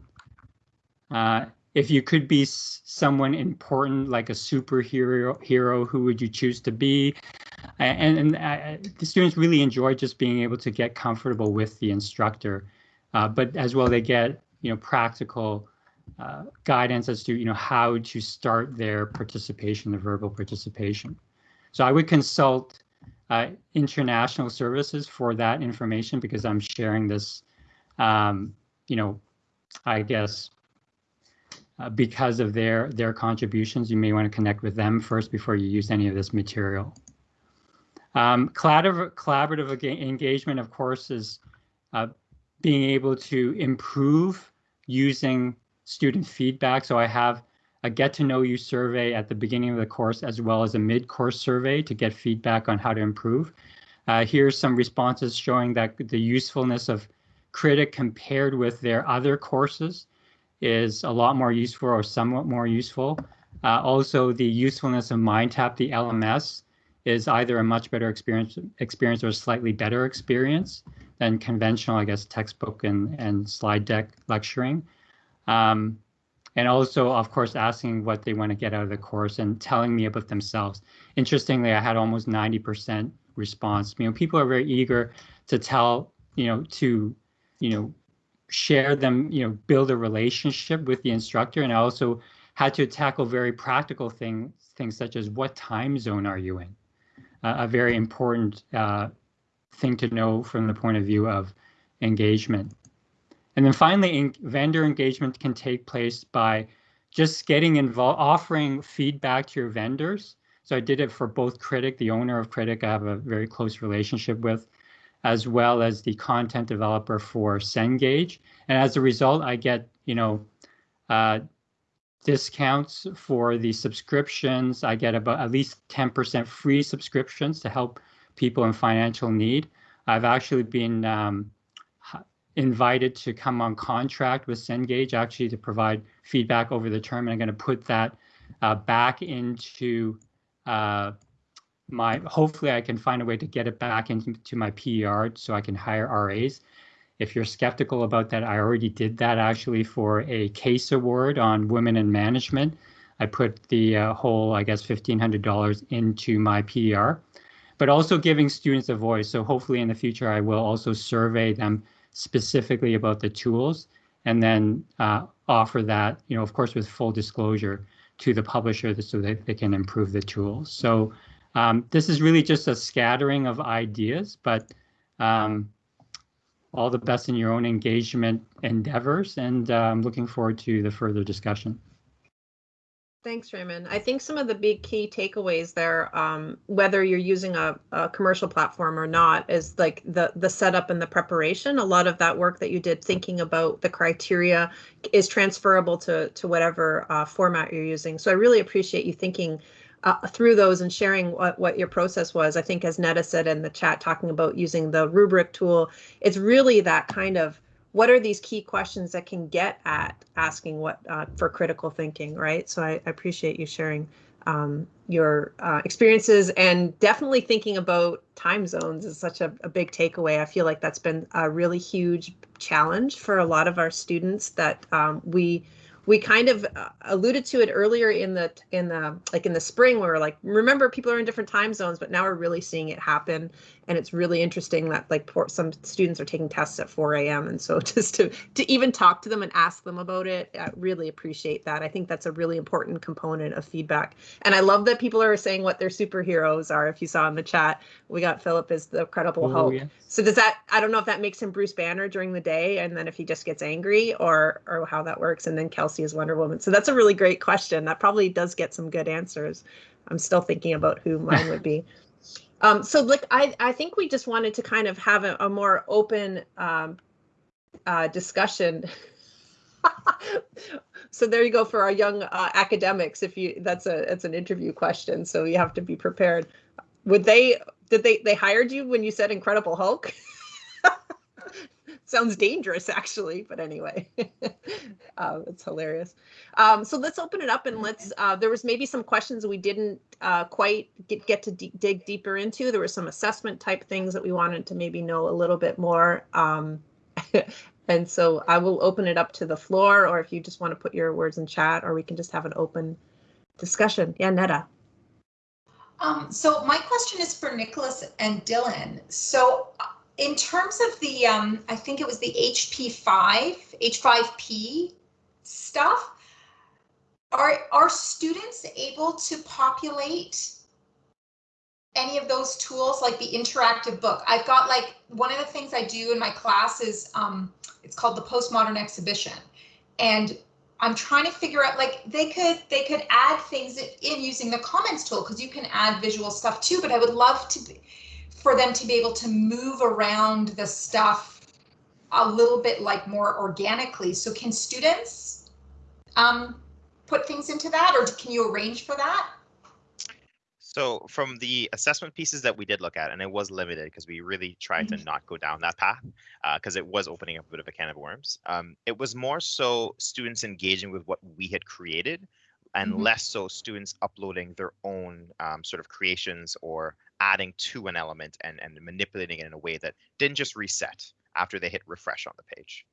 Uh, if you could be someone important, like a superhero, hero, who would you choose to be? And, and uh, the students really enjoy just being able to get comfortable with the instructor, uh, but as well they get you know practical uh, guidance as to you know how to start their participation, the verbal participation. So I would consult uh, international services for that information because I'm sharing this, um, you know, I guess uh, because of their their contributions, you may want to connect with them first before you use any of this material. Um, collaborative, collaborative engagement, of course, is uh, being able to improve using student feedback. So I have a get to know you survey at the beginning of the course as well as a mid-course survey to get feedback on how to improve. Uh, here's some responses showing that the usefulness of Kritik compared with their other courses is a lot more useful or somewhat more useful. Uh, also, the usefulness of MindTap, the LMS, is either a much better experience, experience or a slightly better experience than conventional, I guess, textbook and, and slide deck lecturing. Um, and also, of course, asking what they want to get out of the course and telling me about themselves. Interestingly, I had almost 90% response. You know, people are very eager to tell, you know, to, you know, share them, you know, build a relationship with the instructor. And I also had to tackle very practical things, things such as what time zone are you in? Uh, a very important uh, thing to know from the point of view of engagement. And then finally, vendor engagement can take place by just getting involved, offering feedback to your vendors. So I did it for both Kritik, the owner of Kritik, I have a very close relationship with, as well as the content developer for Cengage. And as a result, I get, you know, uh, discounts for the subscriptions. I get about at least 10% free subscriptions to help people in financial need. I've actually been um, invited to come on contract with Cengage actually to provide feedback over the term. And I'm going to put that uh, back into uh, my, hopefully I can find a way to get it back into my PER so I can hire RAs. If you're skeptical about that, I already did that actually for a case award on women in management. I put the uh, whole, I guess, $1,500 into my PER, but also giving students a voice. So hopefully in the future, I will also survey them specifically about the tools and then uh, offer that, you know, of course, with full disclosure to the publisher so that they can improve the tools. So um, this is really just a scattering of ideas, but um, all the best in your own engagement endeavors, and uh, I'm looking forward to the further discussion. Thanks, Raymond. I think some of the big key takeaways there, um, whether you're using a, a, commercial platform or not, is like the the setup and the preparation. A lot of that work that you did thinking about the criteria is transferable to to whatever uh, format you're using. So I really appreciate you thinking uh, through those and sharing what, what your process was. I think as Netta said in the chat, talking about using the rubric tool, it's really that kind of what are these key questions that can get at asking what uh, for critical thinking, right? So I, I appreciate you sharing um, your uh, experiences and definitely thinking about time zones is such a, a, big takeaway. I feel like that's been a really huge challenge for a lot of our students that um, we we kind of uh, alluded to it earlier in the in the like in the spring where we're like remember people are in different time zones but now we're really seeing it happen and it's really interesting that like some students are taking tests at 4 a.m and so just to to even talk to them and ask them about it i really appreciate that. I think that's a really important component of feedback. And i love that people are saying what their superheroes are if you saw in the chat. We got philip as the credible oh, hulk. yes. so does that i don't know if that makes him bruce banner during the day and then if he just gets angry or or how that works and then kelsey is wonder woman. So that's a really great question. That probably does get some good answers. I'm still thinking about who mine would be Um, so like I, I think we just wanted to kind of have a, a more open um, uh, discussion. so there you go for our young uh, academics. If you that's a it's an interview question, so you have to be prepared. Would they did they they hired you when you said Incredible Hulk? sounds dangerous actually but anyway. Uh, it's hilarious. Um, so let's open it up and let's uh, there was maybe some questions we didn't uh, quite get, get to dig deeper into. There were some assessment type things that we wanted to maybe know a little bit more um, and so i will open it up to the floor or if you just want to put your words in chat or we can just have an open discussion. Yeah netta um, so my question is for Nicholas and Dylan. So in terms of the, um, I think it was the HP5, H5P stuff, are, are students able to populate any of those tools like the interactive book? I've got like, one of the things I do in my class is, um, it's called the postmodern exhibition. And I'm trying to figure out like they could they could add things in using the comments tool because you can add visual stuff too. But I would love to be, for them to be able to move around the stuff a little bit like more organically. So can students um, put things into that or can you arrange for that? So from the assessment pieces that we did look at, and it was limited because we really tried mm -hmm. to not go down that path because uh, it was opening up a bit of a can of worms. Um, it was more so students engaging with what we had created and mm -hmm. less so students uploading their own um, sort of creations or adding to an element and, and manipulating it in a way that didn't just reset after they hit refresh on the page.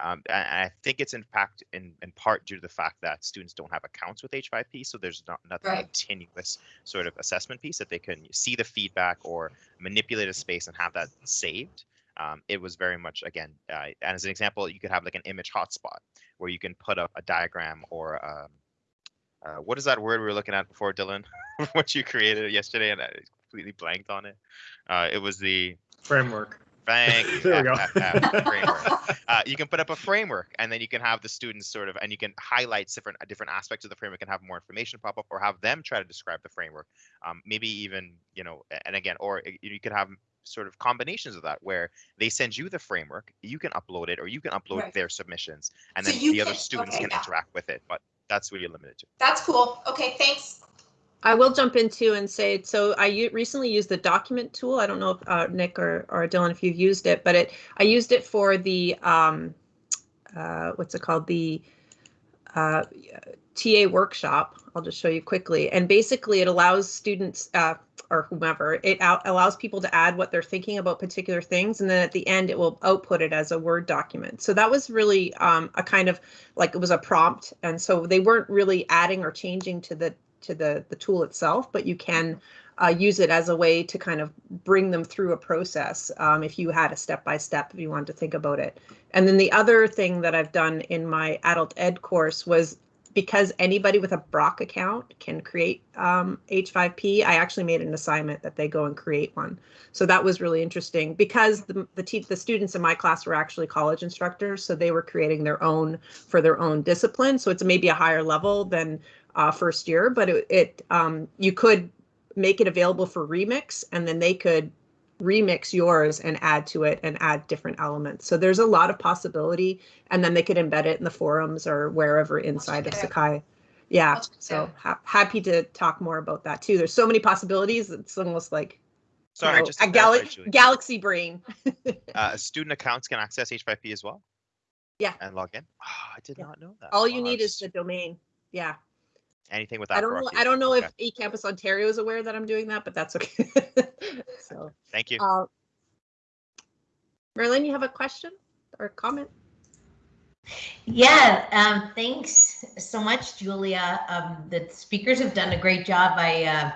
Um, and I think it's in fact in, in part due to the fact that students don't have accounts with H5P, so there's not nothing right. continuous sort of assessment piece that they can see the feedback or manipulate a space and have that saved. Um, it was very much again, uh, as an example, you could have like an image hotspot where you can put up a diagram or um, uh, what is that word we were looking at before, Dylan? what you created yesterday, and I completely blanked on it. Uh, it was the framework. Thank you. there we go. framework. Uh, you can put up a framework, and then you can have the students sort of, and you can highlight different different aspects of the framework and have more information pop up, or have them try to describe the framework. Um, maybe even, you know, and again, or you could have sort of combinations of that where they send you the framework, you can upload it, or you can upload Right. their submissions, and So then you the other students okay, can yeah. interact with it. But that's what you're limited to. That's cool. Okay, thanks. I will jump into and say, so I recently used the document tool. I don't know if uh, Nick or, or Dylan, if you've used it, but it, I used it for the, um, uh, what's it called? The uh, TA workshop. I'll just show you quickly. And basically it allows students uh, or whomever, it out, allows people to add what they're thinking about particular things. And then at the end, it will output it as a Word document. So that was really um, a kind of like it was a prompt. And so they weren't really adding or changing to the to the the tool itself, but you can uh, use it as a way to kind of bring them through a process um, if you had a step by step if you wanted to think about it. And then the other thing that I've done in my adult ed course was because anybody with a Brock account can create um, H5P, I actually made an assignment that they go and create one. So that was really interesting because the the, the students in my class were actually college instructors, so they were creating their own for their own discipline. So it's maybe a higher level than uh, first year, but it, it um, you could make it available for remix, and then they could remix yours and add to it and add different elements. So there's a lot of possibility, and then they could embed it in the forums or wherever inside of Sakai. Yeah, I'll check it so ha- happy to talk more about that too. There's so many possibilities. It's almost like you Sorry, know, just a gal- Julie, galaxy brain. uh, student accounts can access H5P as well. Yeah. And log in. Oh, I did Yeah. not know that. All you Wow, need is the domain. Yeah. Anything with I don't know. I don't know Okay, if eCampus Ontario is aware that I'm doing that, but that's okay. so, Thank you. uh, Merlin, you have a question or comment? Yeah, um, thanks so much, Julia. Um, the speakers have done a great job. I uh,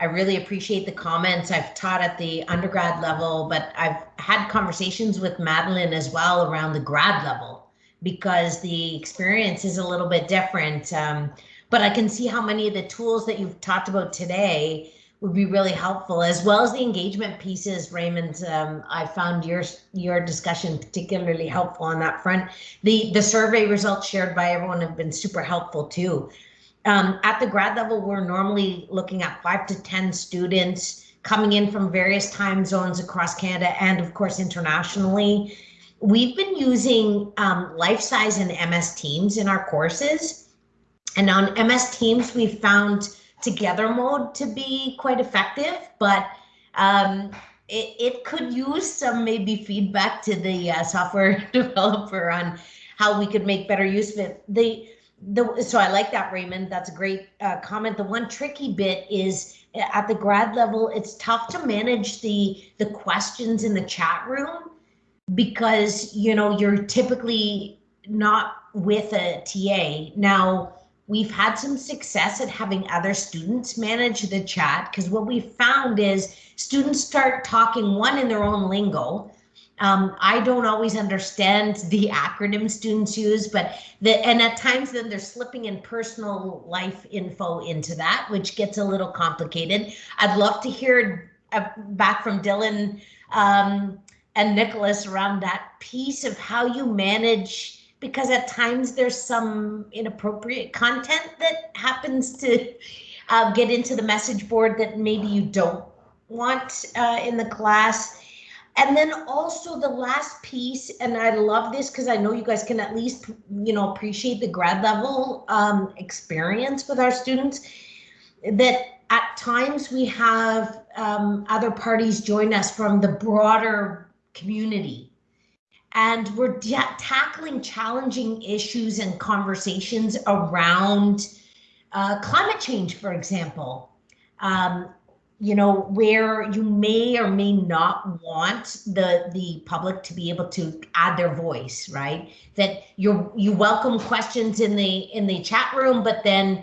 I really appreciate the comments. I've taught at the undergrad level, but I've had conversations with Madeline as well around the grad level because the experience is a little bit different. Um, but I can see how many of the tools that you've talked about today would be really helpful, as well as the engagement pieces. Raymond, um, I found your your discussion particularly helpful on that front the the survey results shared by everyone have been super helpful too. Um, at the grad level, we're normally looking at five to 10 students coming in from various time zones across Canada and of course internationally. We've been using um, Lifesize and MS Teams in our courses. And on MS Teams, we found together mode to be quite effective, but um, it, it could use some maybe feedback to the uh, software developer on how we could make better use of it. The the so I like that Raymond. That's a great uh, comment. The one tricky bit is uh, at the grad level, it's tough to manage the the questions in the chat room because you know you're typically not with a TA. Now we've had some success at having other students manage the chat because what we found is students start talking one in their own lingo. Um, I don't always understand the acronym students use, but the and at times then they're slipping in personal life info into that, which gets a little complicated. I'd love to hear uh, back from Dylan um, and Nicholas around that piece of how you manage because at times there's some inappropriate content that happens to uh, get into the message board that maybe you don't want uh, in the class. And then also the last piece, and I love this because I know you guys can at least, you know, appreciate the grad level um, experience with our students. That at times we have um, other parties join us from the broader community and we're ta- tackling challenging issues and conversations around uh, climate change, for example. Um, you know, where you may or may not want the the public to be able to add their voice, right? That you you welcome questions in the in the chat room, but then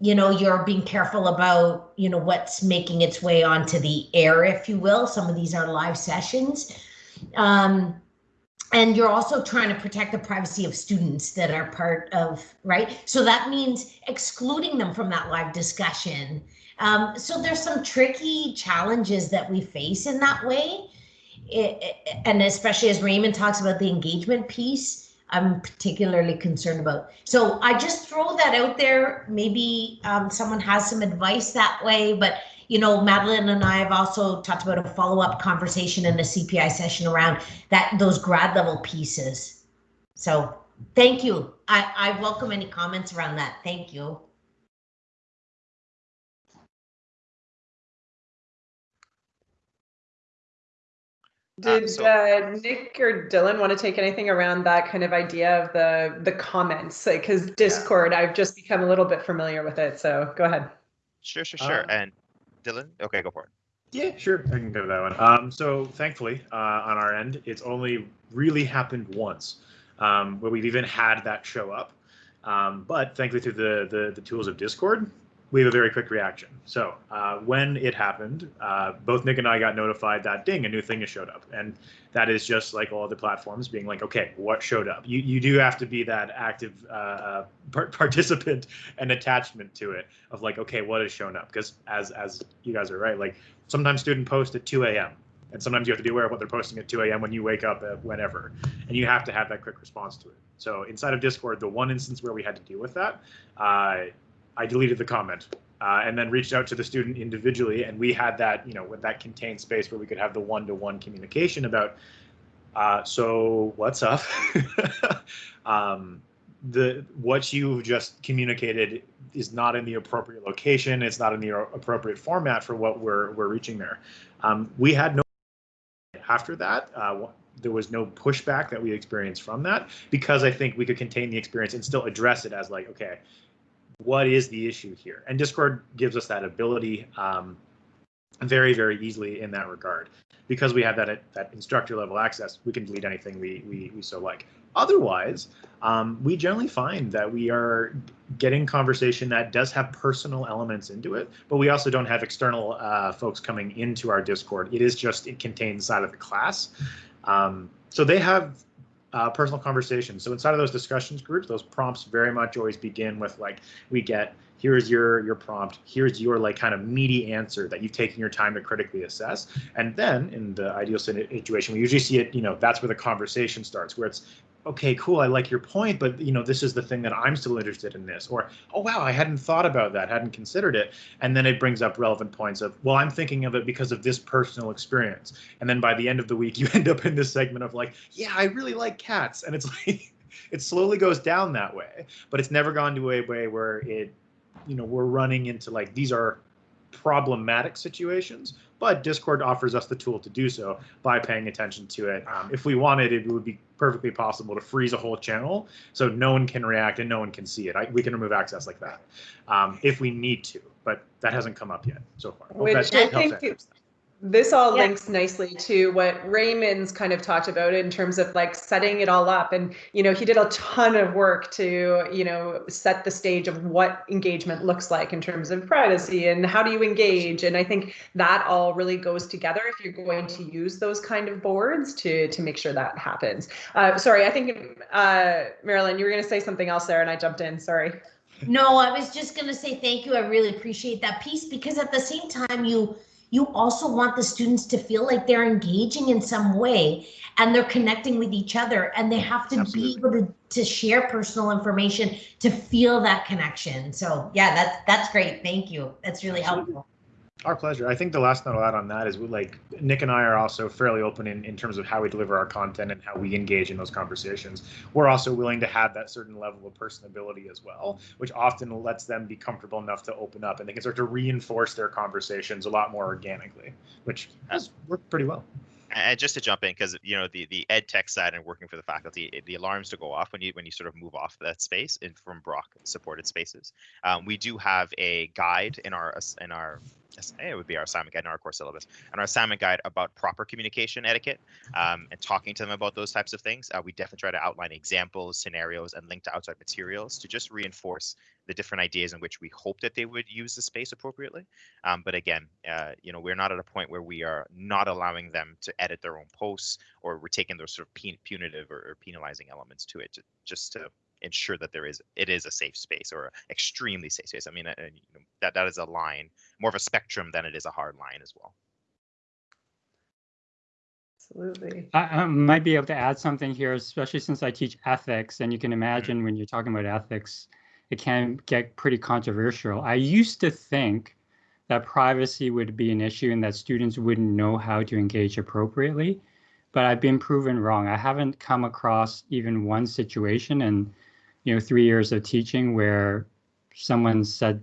you know you're being careful about you know what's making its way onto the air, if you will. Some of these are live sessions. Um, and you're also trying to protect the privacy of students that are part of right? So that means excluding them from that live discussion. Um, so there's some tricky challenges that we face in that way. It, and especially as raymond talks about the engagement piece i'm particularly concerned about. So i just throw that out there. Maybe um, someone has some advice that way but you know, Madeline and I have also talked about a follow-up conversation in the CPI session around that those grad level pieces. So thank you. I, I welcome any comments around that. Thank you. Did so- uh, Nick or Dylan want to take anything around that kind of idea of the the comments? Like, Because Discord, I've just become a little bit familiar with it. So go ahead. Sure, sure, sure. Uh, and Dylan, okay, go for it. Yeah, sure. I can go to that one. Um, so thankfully, uh, on our end, it's only really happened once um, where we've even had that show up. Um, but thankfully, through the, the the tools of Discord, we have a very quick reaction. So uh, when it happened, uh, both Nick and I got notified that ding, a new thing has showed up, and that is just like all other platforms being like, okay, what showed up? You you do have to be that active uh, uh, par- participant and attachment to it of like, okay, what has shown up? Because as as you guys are right, like sometimes student post at 2 a.m. And sometimes you have to be aware of what they're posting at 2 a.m. when you wake up at whenever, and you have to have that quick response to it. So inside of Discord, the one instance where we had to deal with that, uh, I deleted the comment uh, and then reached out to the student individually, and we had that, you know, with that contained space where we could have the one-to-one communication about, uh, so what's up? um, the what you've just communicated is not in the appropriate location. It's not in the appropriate format for what we're we're reaching there. Um, we had no after that. Uh, there was no pushback that we experienced from that because I think we could contain the experience and still address it as like, okay, what is the issue here? And Discord gives us that ability um, very, very easily in that regard. Because we have that that instructor level access, we can delete anything we we, we so like. Otherwise, um, we generally find that we are getting conversation that does have personal elements into it, but we also don't have external uh, folks coming into our Discord. It is just it contained inside of the class. Um, so they have uh, personal conversations. So inside of those discussions groups, those prompts very much always begin with like, we get here's your your prompt, here's your like kind of meaty answer that you've taken your time to critically assess, and then in the ideal situation, we usually see it. You know, that's where the conversation starts, where it's okay, cool, I like your point, but you know, this is the thing that I'm still interested in this, or oh wow, I hadn't thought about that, hadn't considered it, and then it brings up relevant points of well, I'm thinking of it because of this personal experience, and then by the end of the week, you end up in this segment of like, yeah, I really like cats, and it's like it slowly goes down that way, but it's never gone to a way where it, you know, we're running into like these are problematic situations but discord offers us the tool to do so by paying attention to it. Um, if we wanted it would be perfectly possible to freeze a whole channel so no one can react and no one can see it. I, we can remove access like that um, if we need to but that hasn't come up yet so far. Which I think. This all Yeah. links nicely to what Raymond's kind of talked about in terms of like setting it all up. And, you know, he did a ton of work to, you know, set the stage of what engagement looks like in terms of privacy and how do you engage. And I think that all really goes together if you're going to use those kind of boards to to make sure that happens. Uh, sorry, I think, uh, Marilyn, you were going to say something else there and I jumped in. Sorry. No, I was just gonna say thank you. I really appreciate that piece because at the same time, you you also want the students to feel like they're engaging in some way and they're connecting with each other and they have to Absolutely. be able to, to share personal information to feel that connection. So yeah, that's that's great. Thank you. That's really Absolutely. helpful. Our pleasure. I think the last note I'll add on that is we like Nick and I are also fairly open in, in terms of how we deliver our content and how we engage in those conversations. We're also willing to have that certain level of personability as well, which often lets them be comfortable enough to open up and they can start to reinforce their conversations a lot more organically, which has worked pretty well. And just to jump in, because you know the the ed tech side and working for the faculty, the alarms to go off when you when you sort of move off that space in from Brock supported spaces. Um, we do have a guide in our in our it would be our assignment guide in our course syllabus and our assignment guide about proper communication etiquette um, and talking to them about those types of things. Uh, we definitely try to outline examples, scenarios, and link to outside materials to just reinforce the different ideas in which we hope that they would use the space appropriately. Um, but again, uh, you know, we're not at a point where we are not allowing them to edit their own posts or we're taking those sort of pun- punitive or, or penalizing elements to it, to, just to ensure that there is it is a safe space or extremely safe space. I mean, uh, you know, that that is a line, more of a spectrum than it is a hard line as well. Absolutely. I, I might be able to add something here, especially since I teach ethics, and you can imagine when you're talking about ethics, it can get pretty controversial. I used to think that privacy would be an issue and that students wouldn't know how to engage appropriately. But I've been proven wrong. I haven't come across even one situation in, you know, three years of teaching where someone said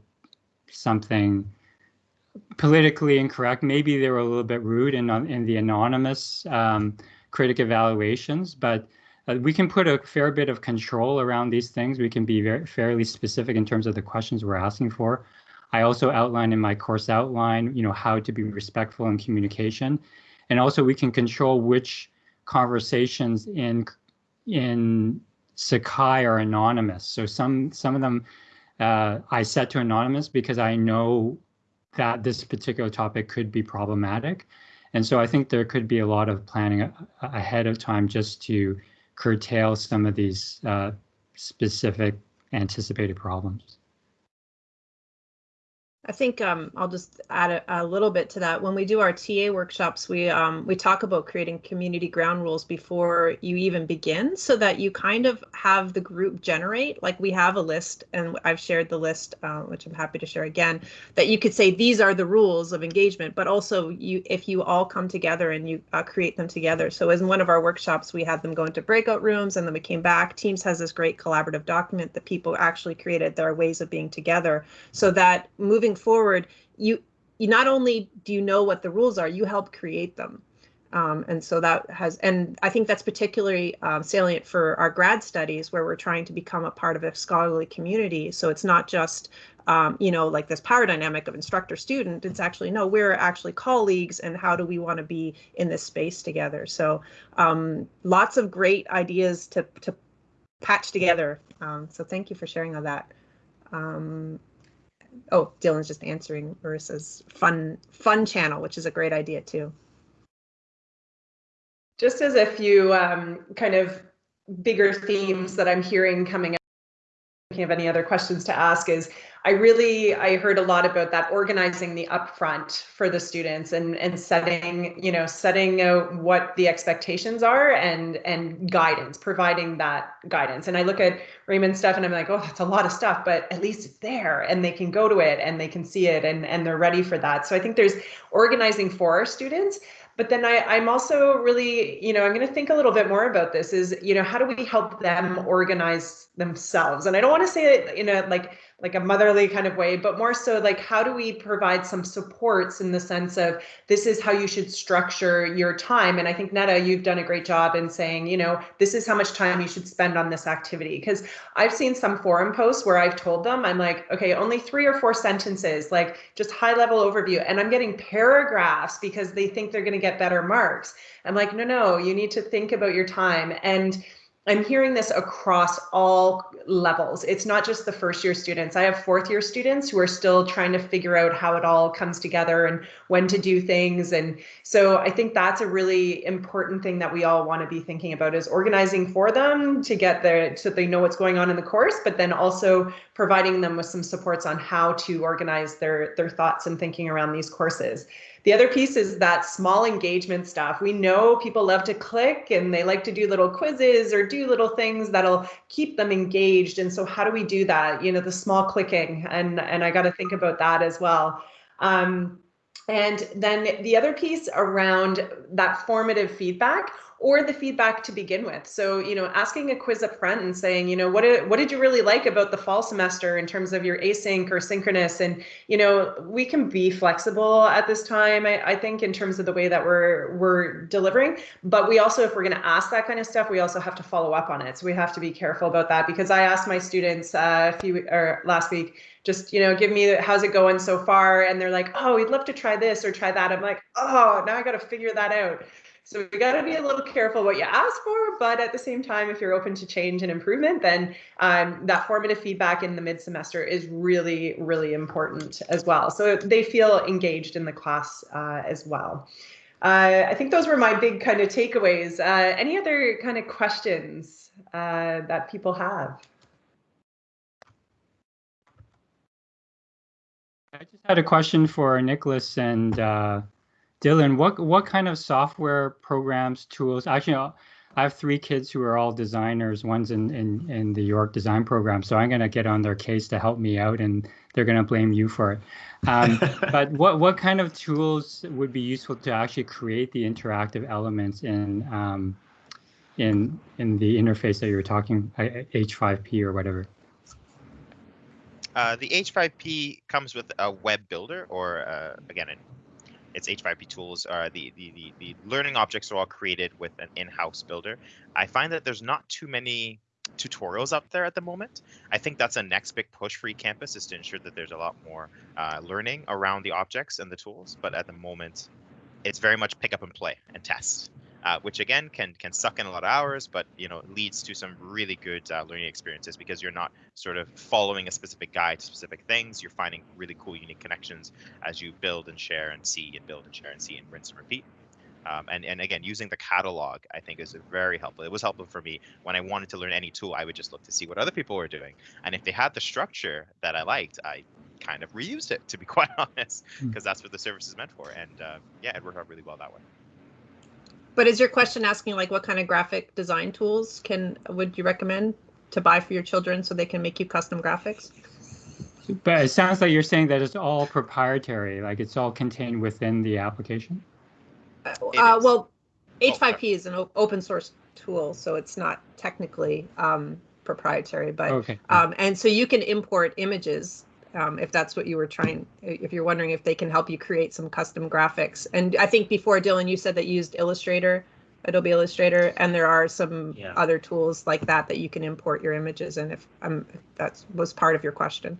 something politically incorrect. Maybe they were a little bit rude in in the anonymous um, Kritik evaluations, but uh, we can put a fair bit of control around these things. We can be very fairly specific in terms of the questions we're asking for. I also outline in my course outline, you know, how to be respectful in communication, and also we can control which conversations in in Sakai are anonymous. So some some of them uh, I set to anonymous because I know that this particular topic could be problematic. And so I think there could be a lot of planning ahead of time just to curtail some of these uh, specific anticipated problems. I think um, I'll just add a, a, little bit to that. When we do our TA workshops, we um, we talk about creating community ground rules before you even begin, so that you kind of have the group generate. Like we have a list, and I've shared the list, uh, which I'm happy to share again. That you could say these are the rules of engagement, but also you if you all come together and you uh, create them together. So in one of our workshops, we had them go into breakout rooms, and then we came back. Teams has this great collaborative document that people actually created their ways of being together, so that moving forward, you you not only do you know what the rules are, you help create them. Um, and so that has, and I think that's particularly um, salient for our grad studies where we're trying to become a part of a scholarly community. So it's not just, um, you know, like this power dynamic of instructor student. It's actually, no, we're actually colleagues and how do we want to be in this space together? So um, lots of great ideas to, to patch together. Um, so thank you for sharing all that. Oh, Dylan's just answering Marissa's fun fun channel, which is a great idea too. Just as a few um, kind of bigger themes that I'm hearing coming up, thinking of any other questions to ask is I really I heard a lot about that organizing the upfront for the students and and setting you know setting out what the expectations are and and guidance providing that guidance and I look at Raymond's stuff and I'm like oh that's a lot of stuff but at least it's there and they can go to it and they can see it and and they're ready for that so I think there's organizing for our students but then I, I'm also really, you know, I'm going to think a little bit more about this is, you know, how do we help them organize themselves? And I don't want to say it in a like like a motherly kind of way, but more so like how do we provide some supports in the sense of this is how you should structure your time. And I think Netta, you've done a great job in saying, you know, this is how much time you should spend on this activity. Because I've seen some forum posts where I've told them, I'm like, okay, only three or four sentences, like just high level overview. And I'm getting paragraphs because they think they're going to get better marks. I'm like, no, no, you need to think about your time. And I'm hearing this across all levels. It's not just the first year students. I have fourth year students who are still trying to figure out how it all comes together and when to do things. And so I think that's a really important thing that we all want to be thinking about is organizing for them to get there so they know what's going on in the course, but then also providing them with some supports on how to organize their, their thoughts and thinking around these courses. The other piece is that small engagement stuff. We know people love to click and they like to do little quizzes or do little things that'll keep them engaged. And so how do we do that? You know, the small clicking and, and I got to think about that as well. Um, and then the other piece around that formative feedback or the feedback to begin with. So, you know, asking a quiz up front and saying, you know, what did, what did you really like about the fall semester in terms of your async or synchronous? And, you know, we can be flexible at this time, I, I think, in terms of the way that we're we're delivering. But we also, if we're going to ask that kind of stuff, we also have to follow up on it. So we have to be careful about that because I asked my students uh, a few or last week, just you know give me how's it going so far and they're like oh we'd love to try this or try that i'm like oh now i got to figure that out so we got to be a little careful what you ask for, but at the same time, if you're open to change and improvement, then um, that formative feedback in the mid semester is really, really important as well. So they feel engaged in the class uh, as well. Uh, I think those were my big kind of takeaways. Uh, any other kind of questions uh, that people have? I just had a question for Nicholas and uh, Dylan, what what kind of software programs, tools? Actually, I have three kids who are all designers. One's in, in, in the York design program. So I'm going to get on their case to help me out and they're going to blame you for it. Um, but what, what kind of tools would be useful to actually create the interactive elements in, um, in, in the interface that you were talking, H5P or whatever? Uh, the H5P comes with a web builder, or uh, again, it, it's H5P tools. Uh, the, the, the the learning objects are all created with an in-house builder. I find that there's not too many tutorials up there at the moment. I think that's a next big push for eCampus is to ensure that there's a lot more uh, learning around the objects and the tools. But at the moment, it's very much pick up and play and test uh, which again can can suck in a lot of hours, but you know leads to some really good uh, learning experiences because you're not sort of following a specific guide to specific things. You're finding really cool, unique connections as you build and share and see and build and share and see and rinse and repeat. Um, and, and again, using the catalog, I think is very helpful. It was helpful for me when I wanted to learn any tool. I would just look to see what other people were doing, and if they had the structure that I liked, I kind of reused it to be quite honest, because hmm. that's what the service is meant for. And uh, yeah, it worked out really well that way. But is your question asking like what kind of graphic design tools can would you recommend to buy for your children so they can make you custom graphics? But it sounds like you're saying that it's all proprietary, like it's all contained within the application. Uh, well, H5P is an open source tool, so it's not technically um, proprietary, but okay. um, and so you can import images um, if that's what you were trying, if you're wondering if they can help you create some custom graphics. And I think before Dylan, you said that you used Illustrator, Adobe Illustrator, and there are some yeah. other tools like that that you can import your images in. If um, if that was part of your question.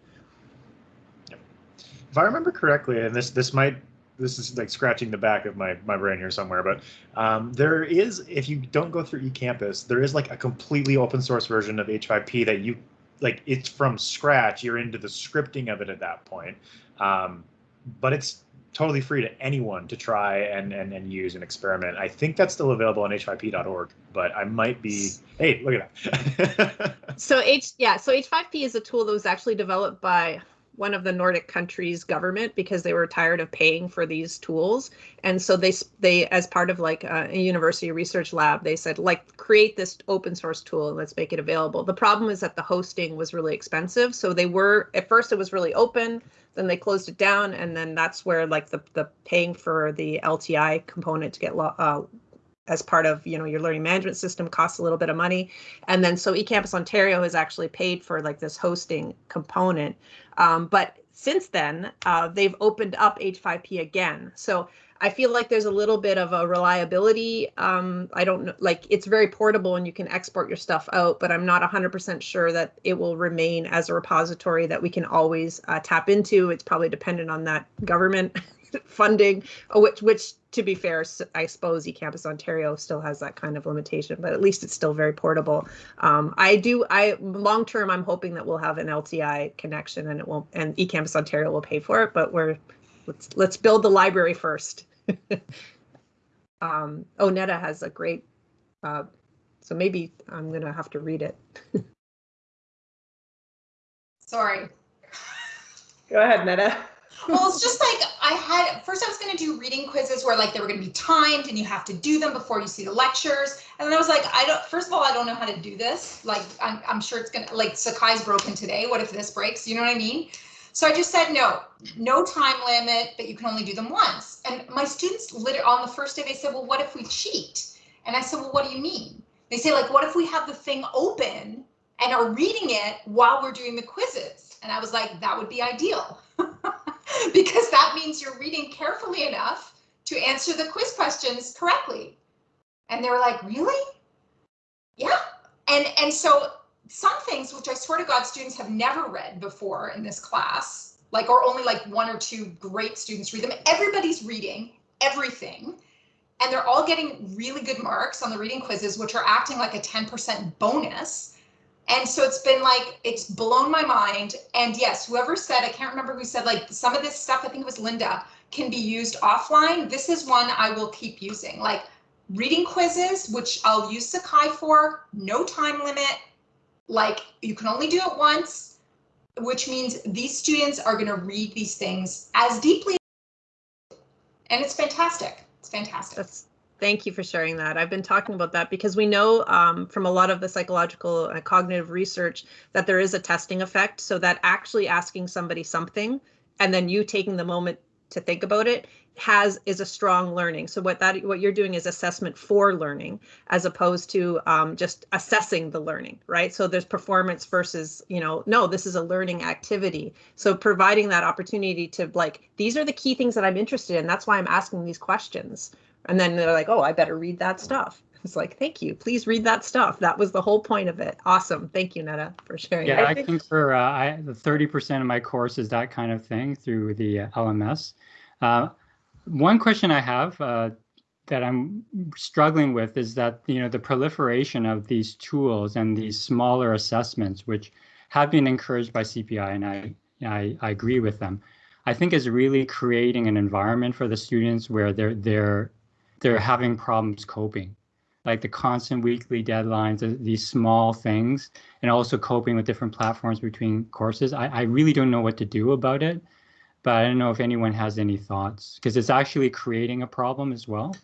If I remember correctly, and this this might this is like scratching the back of my, my brain here somewhere, but um, there is, if you don't go through eCampus, there is like a completely open source version of H5P that you like it's from scratch. You're into the scripting of it at that point. Um, but it's totally free to anyone to try and, and, and use and experiment. I think that's still available on h5p.org, but I might be, hey, look at that. so H, yeah, so H5P is a tool that was actually developed by one of the Nordic countries' government because they were tired of paying for these tools, and so they they as part of like a, a university research lab, they said like create this open source tool and let's make it available. The problem is that the hosting was really expensive, so they were at first it was really open, then they closed it down, and then that's where like the the paying for the LTI component to get uh, as part of you know your learning management system costs a little bit of money. And then so ecampus ontario has actually paid for like this hosting component. Um, but since then uh, they've opened up h5p again. So i feel like there's a little bit of a reliability um, i don't know like it's very portable and you can export your stuff out but i'm not 100% sure that it will remain as a repository that we can always uh, tap into. It's probably dependent on that government funding, uh, which, which to be fair, I suppose eCampus Ontario still has that kind of limitation, but at least it's still very portable. Um, I do, I long term, I'm hoping that we'll have an LTI connection and it will, and eCampus Ontario will pay for it, but we're, let's, let's build the library first. um, oh, Netta has a great, uh, so maybe I'm gonna have to read it. Sorry. Go ahead, Netta well, it's just like I had first I was going to do reading quizzes where like they were going to be timed and you have to do them before you see the lectures. And then I was like, I don't, first of all, I don't know how to do this. Like, I'm, I'm sure it's going to, like Sakai's broken today. What if this breaks? You know what I mean? So I just said, no, no time limit, but you can only do them once. And my students literally on the first day, they said, well, what if we cheat? And I said, well, what do you mean? They say like, what if we have the thing open and are reading it while we're doing the quizzes? And I was like, that would be ideal. because that means you're reading carefully enough to answer the quiz questions correctly. And they were like, really? Yeah. And, and so some things which I swear to God students have never read before in this class, like or only like one or two great students read them. Everybody's reading everything. And they're all getting really good marks on the reading quizzes, which are acting like a 10% bonus and so it's been like, it's blown my mind. And yes, whoever said, I can't remember who said, like some of this stuff, I think it was Linda, can be used offline. This is one I will keep using. Like reading quizzes, which I'll use Sakai for, no time limit. Like you can only do it once, which means these students are going to read these things as deeply. And it's fantastic. It's fantastic. That's Thank you for sharing that. I've been talking about that because we know um, from a lot of the psychological and cognitive research that there is a testing effect. So that actually asking somebody something and then you taking the moment to think about it has is a strong learning. So what that what you're doing is assessment for learning as opposed to um, just assessing the learning, right? So there's performance versus you know no, this is a learning activity. So providing that opportunity to like these are the key things that I'm interested in. That's why I'm asking these questions and then they're like, oh, I better read that stuff. It's like, thank you. Please read that stuff. That was the whole point of it. Awesome. Thank you, Netta, for sharing. Yeah, that. I, think, for Uh, I, the 30% of my course is that kind of thing through the uh, LMS. Uh, one question I have uh, that I'm struggling with is that, you know, the proliferation of these tools and these smaller assessments, which have been encouraged by CPI, and I, I, I agree with them. I think is really creating an environment for the students where they're they're they're having problems coping. Like the constant weekly deadlines uh, these small things and also coping with different platforms between courses. I, I really don't know what to do about it but i don't know if anyone has any thoughts because it's actually creating a problem as well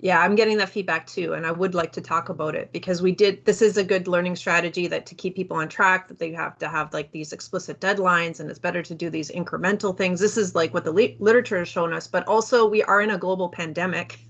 yeah, I'm getting that feedback too, and I would like to talk about it because we did. This is a good learning strategy that to keep people on track that they have to have like these explicit deadlines, and it's better to do these incremental things. This is like what the literature has shown us, but also we are in a global pandemic,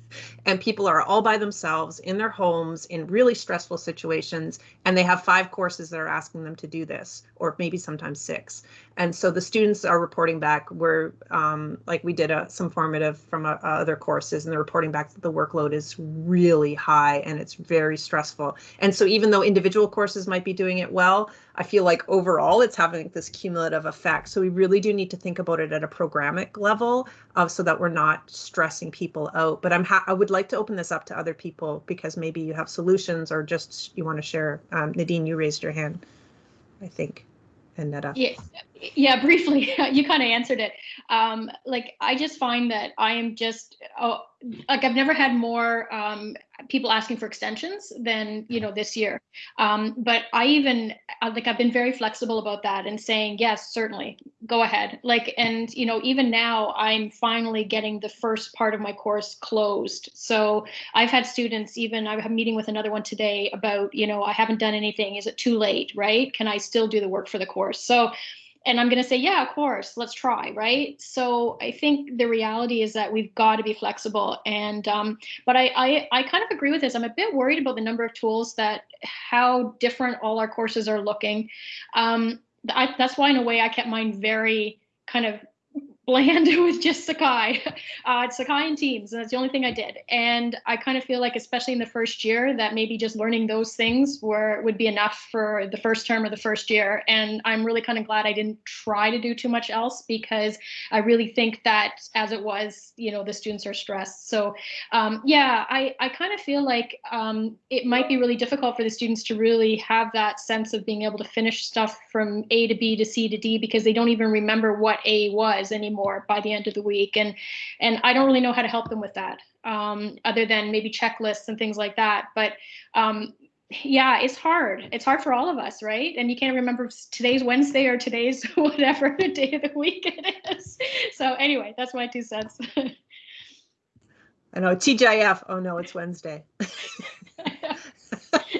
and people are all by themselves in their homes in really stressful situations, and they have five courses that are asking them to do this, or maybe sometimes six. And so the students are reporting back. We're um, like we did a, some formative from a, other courses, and they're reporting back that the workload is really high and it's very stressful. And so even though individual courses might be doing it well, I feel like overall it's having this cumulative effect. So we really do need to think about it at a programmatic level, uh, so that we're not stressing people out. But I'm I would like to open this up to other people because maybe you have solutions or just you want to share. Um, Nadine, you raised your hand, I think and. Yeah, yeah. Briefly, you kind of answered it. Um, like I just find that I am just oh, like I've never had more um, people asking for extensions than you know this year. Um, but I even like I've been very flexible about that and saying yes, certainly go ahead. Like and you know even now I'm finally getting the first part of my course closed. So I've had students even I have a meeting with another one today about you know I haven't done anything. Is it too late? Right? Can I still do the work for the course? So and I'm going to say, yeah, of course, let's try, right? So I think the reality is that we've got to be flexible. And um, but I, I I kind of agree with this. I'm a bit worried about the number of tools that how different all our courses are looking. Um, I, that's why, in a way, I kept mine very kind of bland with just Sakai. Uh, Sakai and Teams, and that's the only thing I did. And I kind of feel like, especially in the first year, that maybe just learning those things were would be enough for the first term or the first year. And I'm really kind of glad I didn't try to do too much else because I really think that as it was, you know, the students are stressed. So um, yeah, I, I kind of feel like um, it might be really difficult for the students to really have that sense of being able to finish stuff from A to B to C to D because they don't even remember what A was anymore anymore by the end of the week. And and I don't really know how to help them with that, um, other than maybe checklists and things like that. But um, yeah, it's hard. It's hard for all of us, right? And you can't remember if today's Wednesday or today's whatever the day of the week it is. So anyway, that's my two cents. I know TGIF. Oh no, it's Wednesday.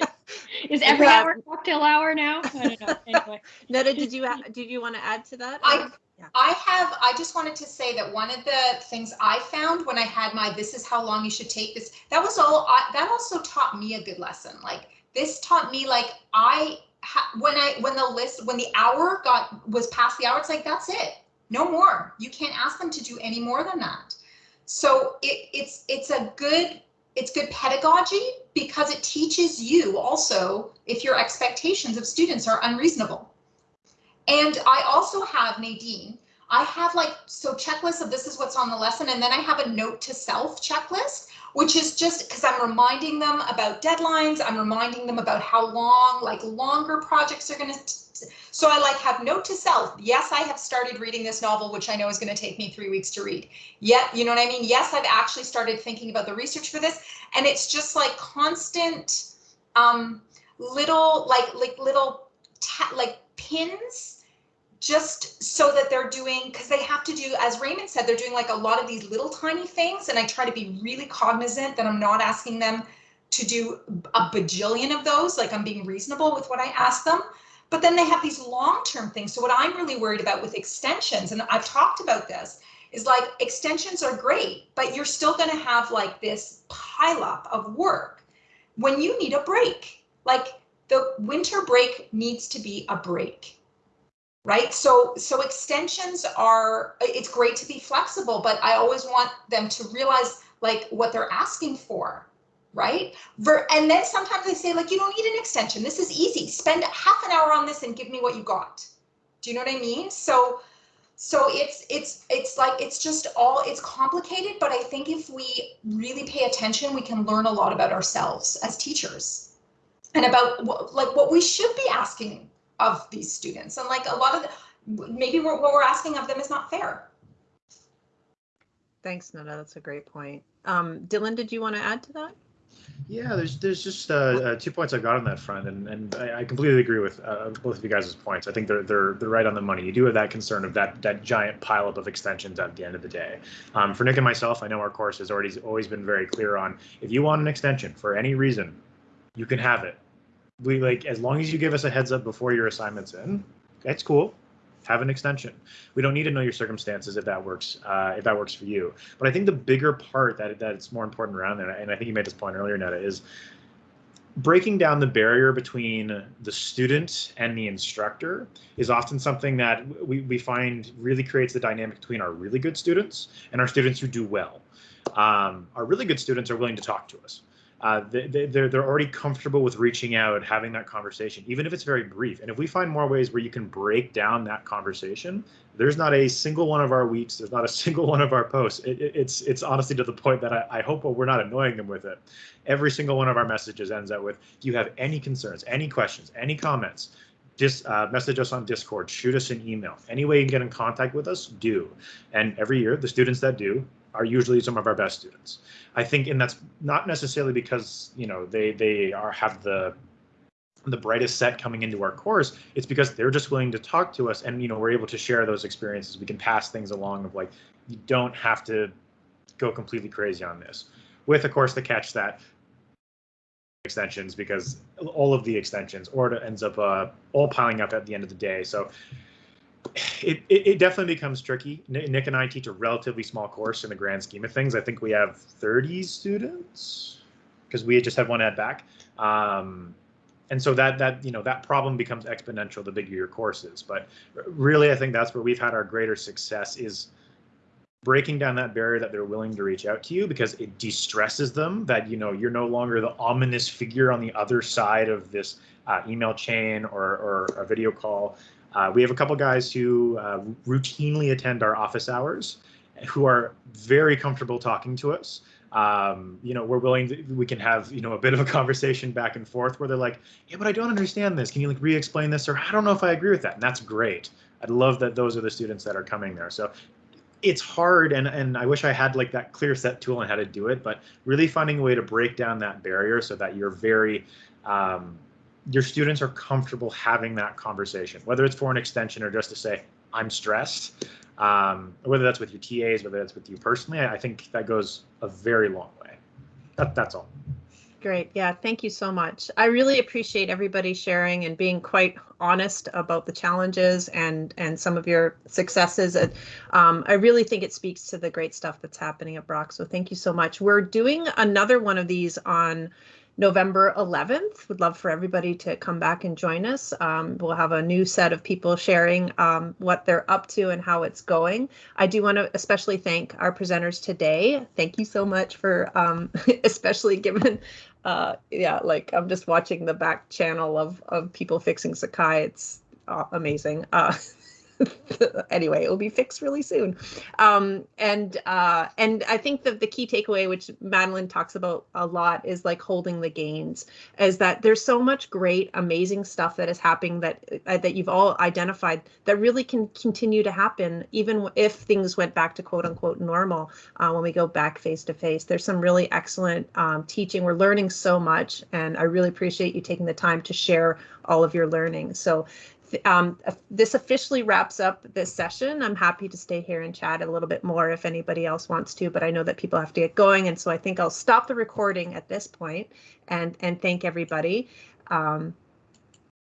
Is every hour cocktail hour now? I don't know. Anyway. Netta, did you did you want to add to that? I yeah. I have, I just wanted to say that one of the things I found when I had my, this is how long you should take this, that was all, I, that also taught me a good lesson. Like this taught me like, I, when I, when the list, when the hour got, was past the hour, it's like, that's it. No more. You can't ask them to do any more than that. So it, it's, it's a good, it's good pedagogy because it teaches you also if your expectations of students are unreasonable and I also have Nadine, I have like, so checklists of this is what's on the lesson. And then I have a note to self checklist, which is just because I'm reminding them about deadlines. I'm reminding them about how long, like longer projects are going to. So I like have note to self. Yes, I have started reading this novel, which I know is going to take me three weeks to read. Yet, you know what I mean? Yes, I've actually started thinking about the research for this. And it's just like constant um, little, like, like little, like pins just so that they're doing because they have to do as raymond said they're doing like a lot of these little tiny things and i try to be really cognizant that i'm not asking them to do a bajillion of those like i'm being reasonable with what i ask them but then they have these long-term things. So what i'm really worried about with extensions and i've talked about this is like extensions are great but you're still going to have like this pileup of work. When you need a break like the winter break needs to be a break right? So so extensions are it's great to be flexible but i always want them to realize like what they're asking for right Ver, and then sometimes they say like you don't need an extension this is easy spend half an hour on this and give me what you got do you know what i mean so so it's it's it's like it's just all it's complicated but i think if we really pay attention we can learn a lot about ourselves as teachers and about like what we should be asking of these students. And like a lot of the, maybe what we're asking of them is not fair. Thanks, Netta. That's a great point. Um, Dylan, did you want to add to that? Yeah, there's there's just uh, uh, two points I've got on that front, and and I, I completely agree with uh, both of you guys' points. I think they're they're they're right on the money. You do have that concern of that that giant pileup of extensions at the end of the day. Um, for Nick and myself, I know our course has already always been very clear on if you want an extension for any reason, you can have it we like as long as you give us a heads up before your assignment's in, that's cool. Have an extension. We don't need to know your circumstances if that works. Uh, if that works for you. But I think the bigger part that that's more important around there, and I think you made this point earlier, Netta, is breaking down the barrier between the student and the instructor is often something that we, we find really creates the dynamic between our really good students and our students who do well. Um, our really good students are willing to talk to us uh, they, they're, they're already comfortable with reaching out, having that conversation, even if it's very brief. And if we find more ways where you can break down that conversation, there's not a single one of our weeks, there's not a single one of our posts. It, it, it's it's honestly to the point that I, I hope we're not annoying them with it. Every single one of our messages ends out with, "Do you have any concerns, any questions, any comments?" Just uh, message us on Discord, shoot us an email. Any way you can get in contact with us, do. And every year, the students that do are usually some of our best students. I think, and that's not necessarily because you know they they are have the the brightest set coming into our course. It's because they're just willing to talk to us, and you know we're able to share those experiences. We can pass things along of like you don't have to go completely crazy on this. With of course the catch that extensions because all of the extensions or it ends up uh, all piling up at the end of the day. So it, it, it, definitely becomes tricky. Nick and I teach a relatively small course in the grand scheme of things. I think we have 30 students because we just had one ed back. Um, and so that that you know that problem becomes exponential the bigger your course is. But really, I think that's where we've had our greater success is breaking down that barrier that they're willing to reach out to you because it de-stresses them that you know you're no longer the ominous figure on the other side of this uh, email chain or, or a video call uh, we have a couple guys who uh, routinely attend our office hours who are very comfortable talking to us. Um, you know, we're willing to, we can have, you know, a bit of a conversation back and forth where they're like, yeah, but I don't understand this. Can you like re-explain this? Or I don't know if I agree with that. And that's great. I'd love that those are the students that are coming there. So it's hard and, and I wish I had like that clear set tool on how to do it, but really finding a way to break down that barrier so that you're very, um, your students are comfortable having that conversation, whether it's for an extension or just to say, I'm stressed, um, whether that's with your TAs, whether that's with you personally, I think that goes a very long way. That, that's all. Great. Yeah, thank you so much. I really appreciate everybody sharing and being quite honest about the challenges and and some of your successes. Um, I really think it speaks to the great stuff that's happening at Brock. So thank you so much. We're doing another one of these on November 11th. Would love for everybody to come back and join us. Um, we'll have a new set of people sharing um, what they're up to and how it's going. I do want to especially thank our presenters today. Thank you so much for um, especially given, uh, yeah, like I'm just watching the back channel of, of people fixing Sakai. It's uh, amazing. Uh, anyway, it will be fixed really soon. Um, and uh, and I think that the key takeaway, which Madeline talks about a lot, is like holding the gains. Is that there's so much great, amazing stuff that is happening that uh, that you've all identified that really can continue to happen even if things went back to quote unquote normal uh, when we go back face to face. There's some really excellent um, teaching. We're learning so much, and I really appreciate you taking the time to share all of your learning. So um, uh, this officially wraps up this session. I'm happy to stay here and chat a little bit more if anybody else wants to, but I know that people have to get going, and so I think I'll stop the recording at this point and and thank everybody. Um,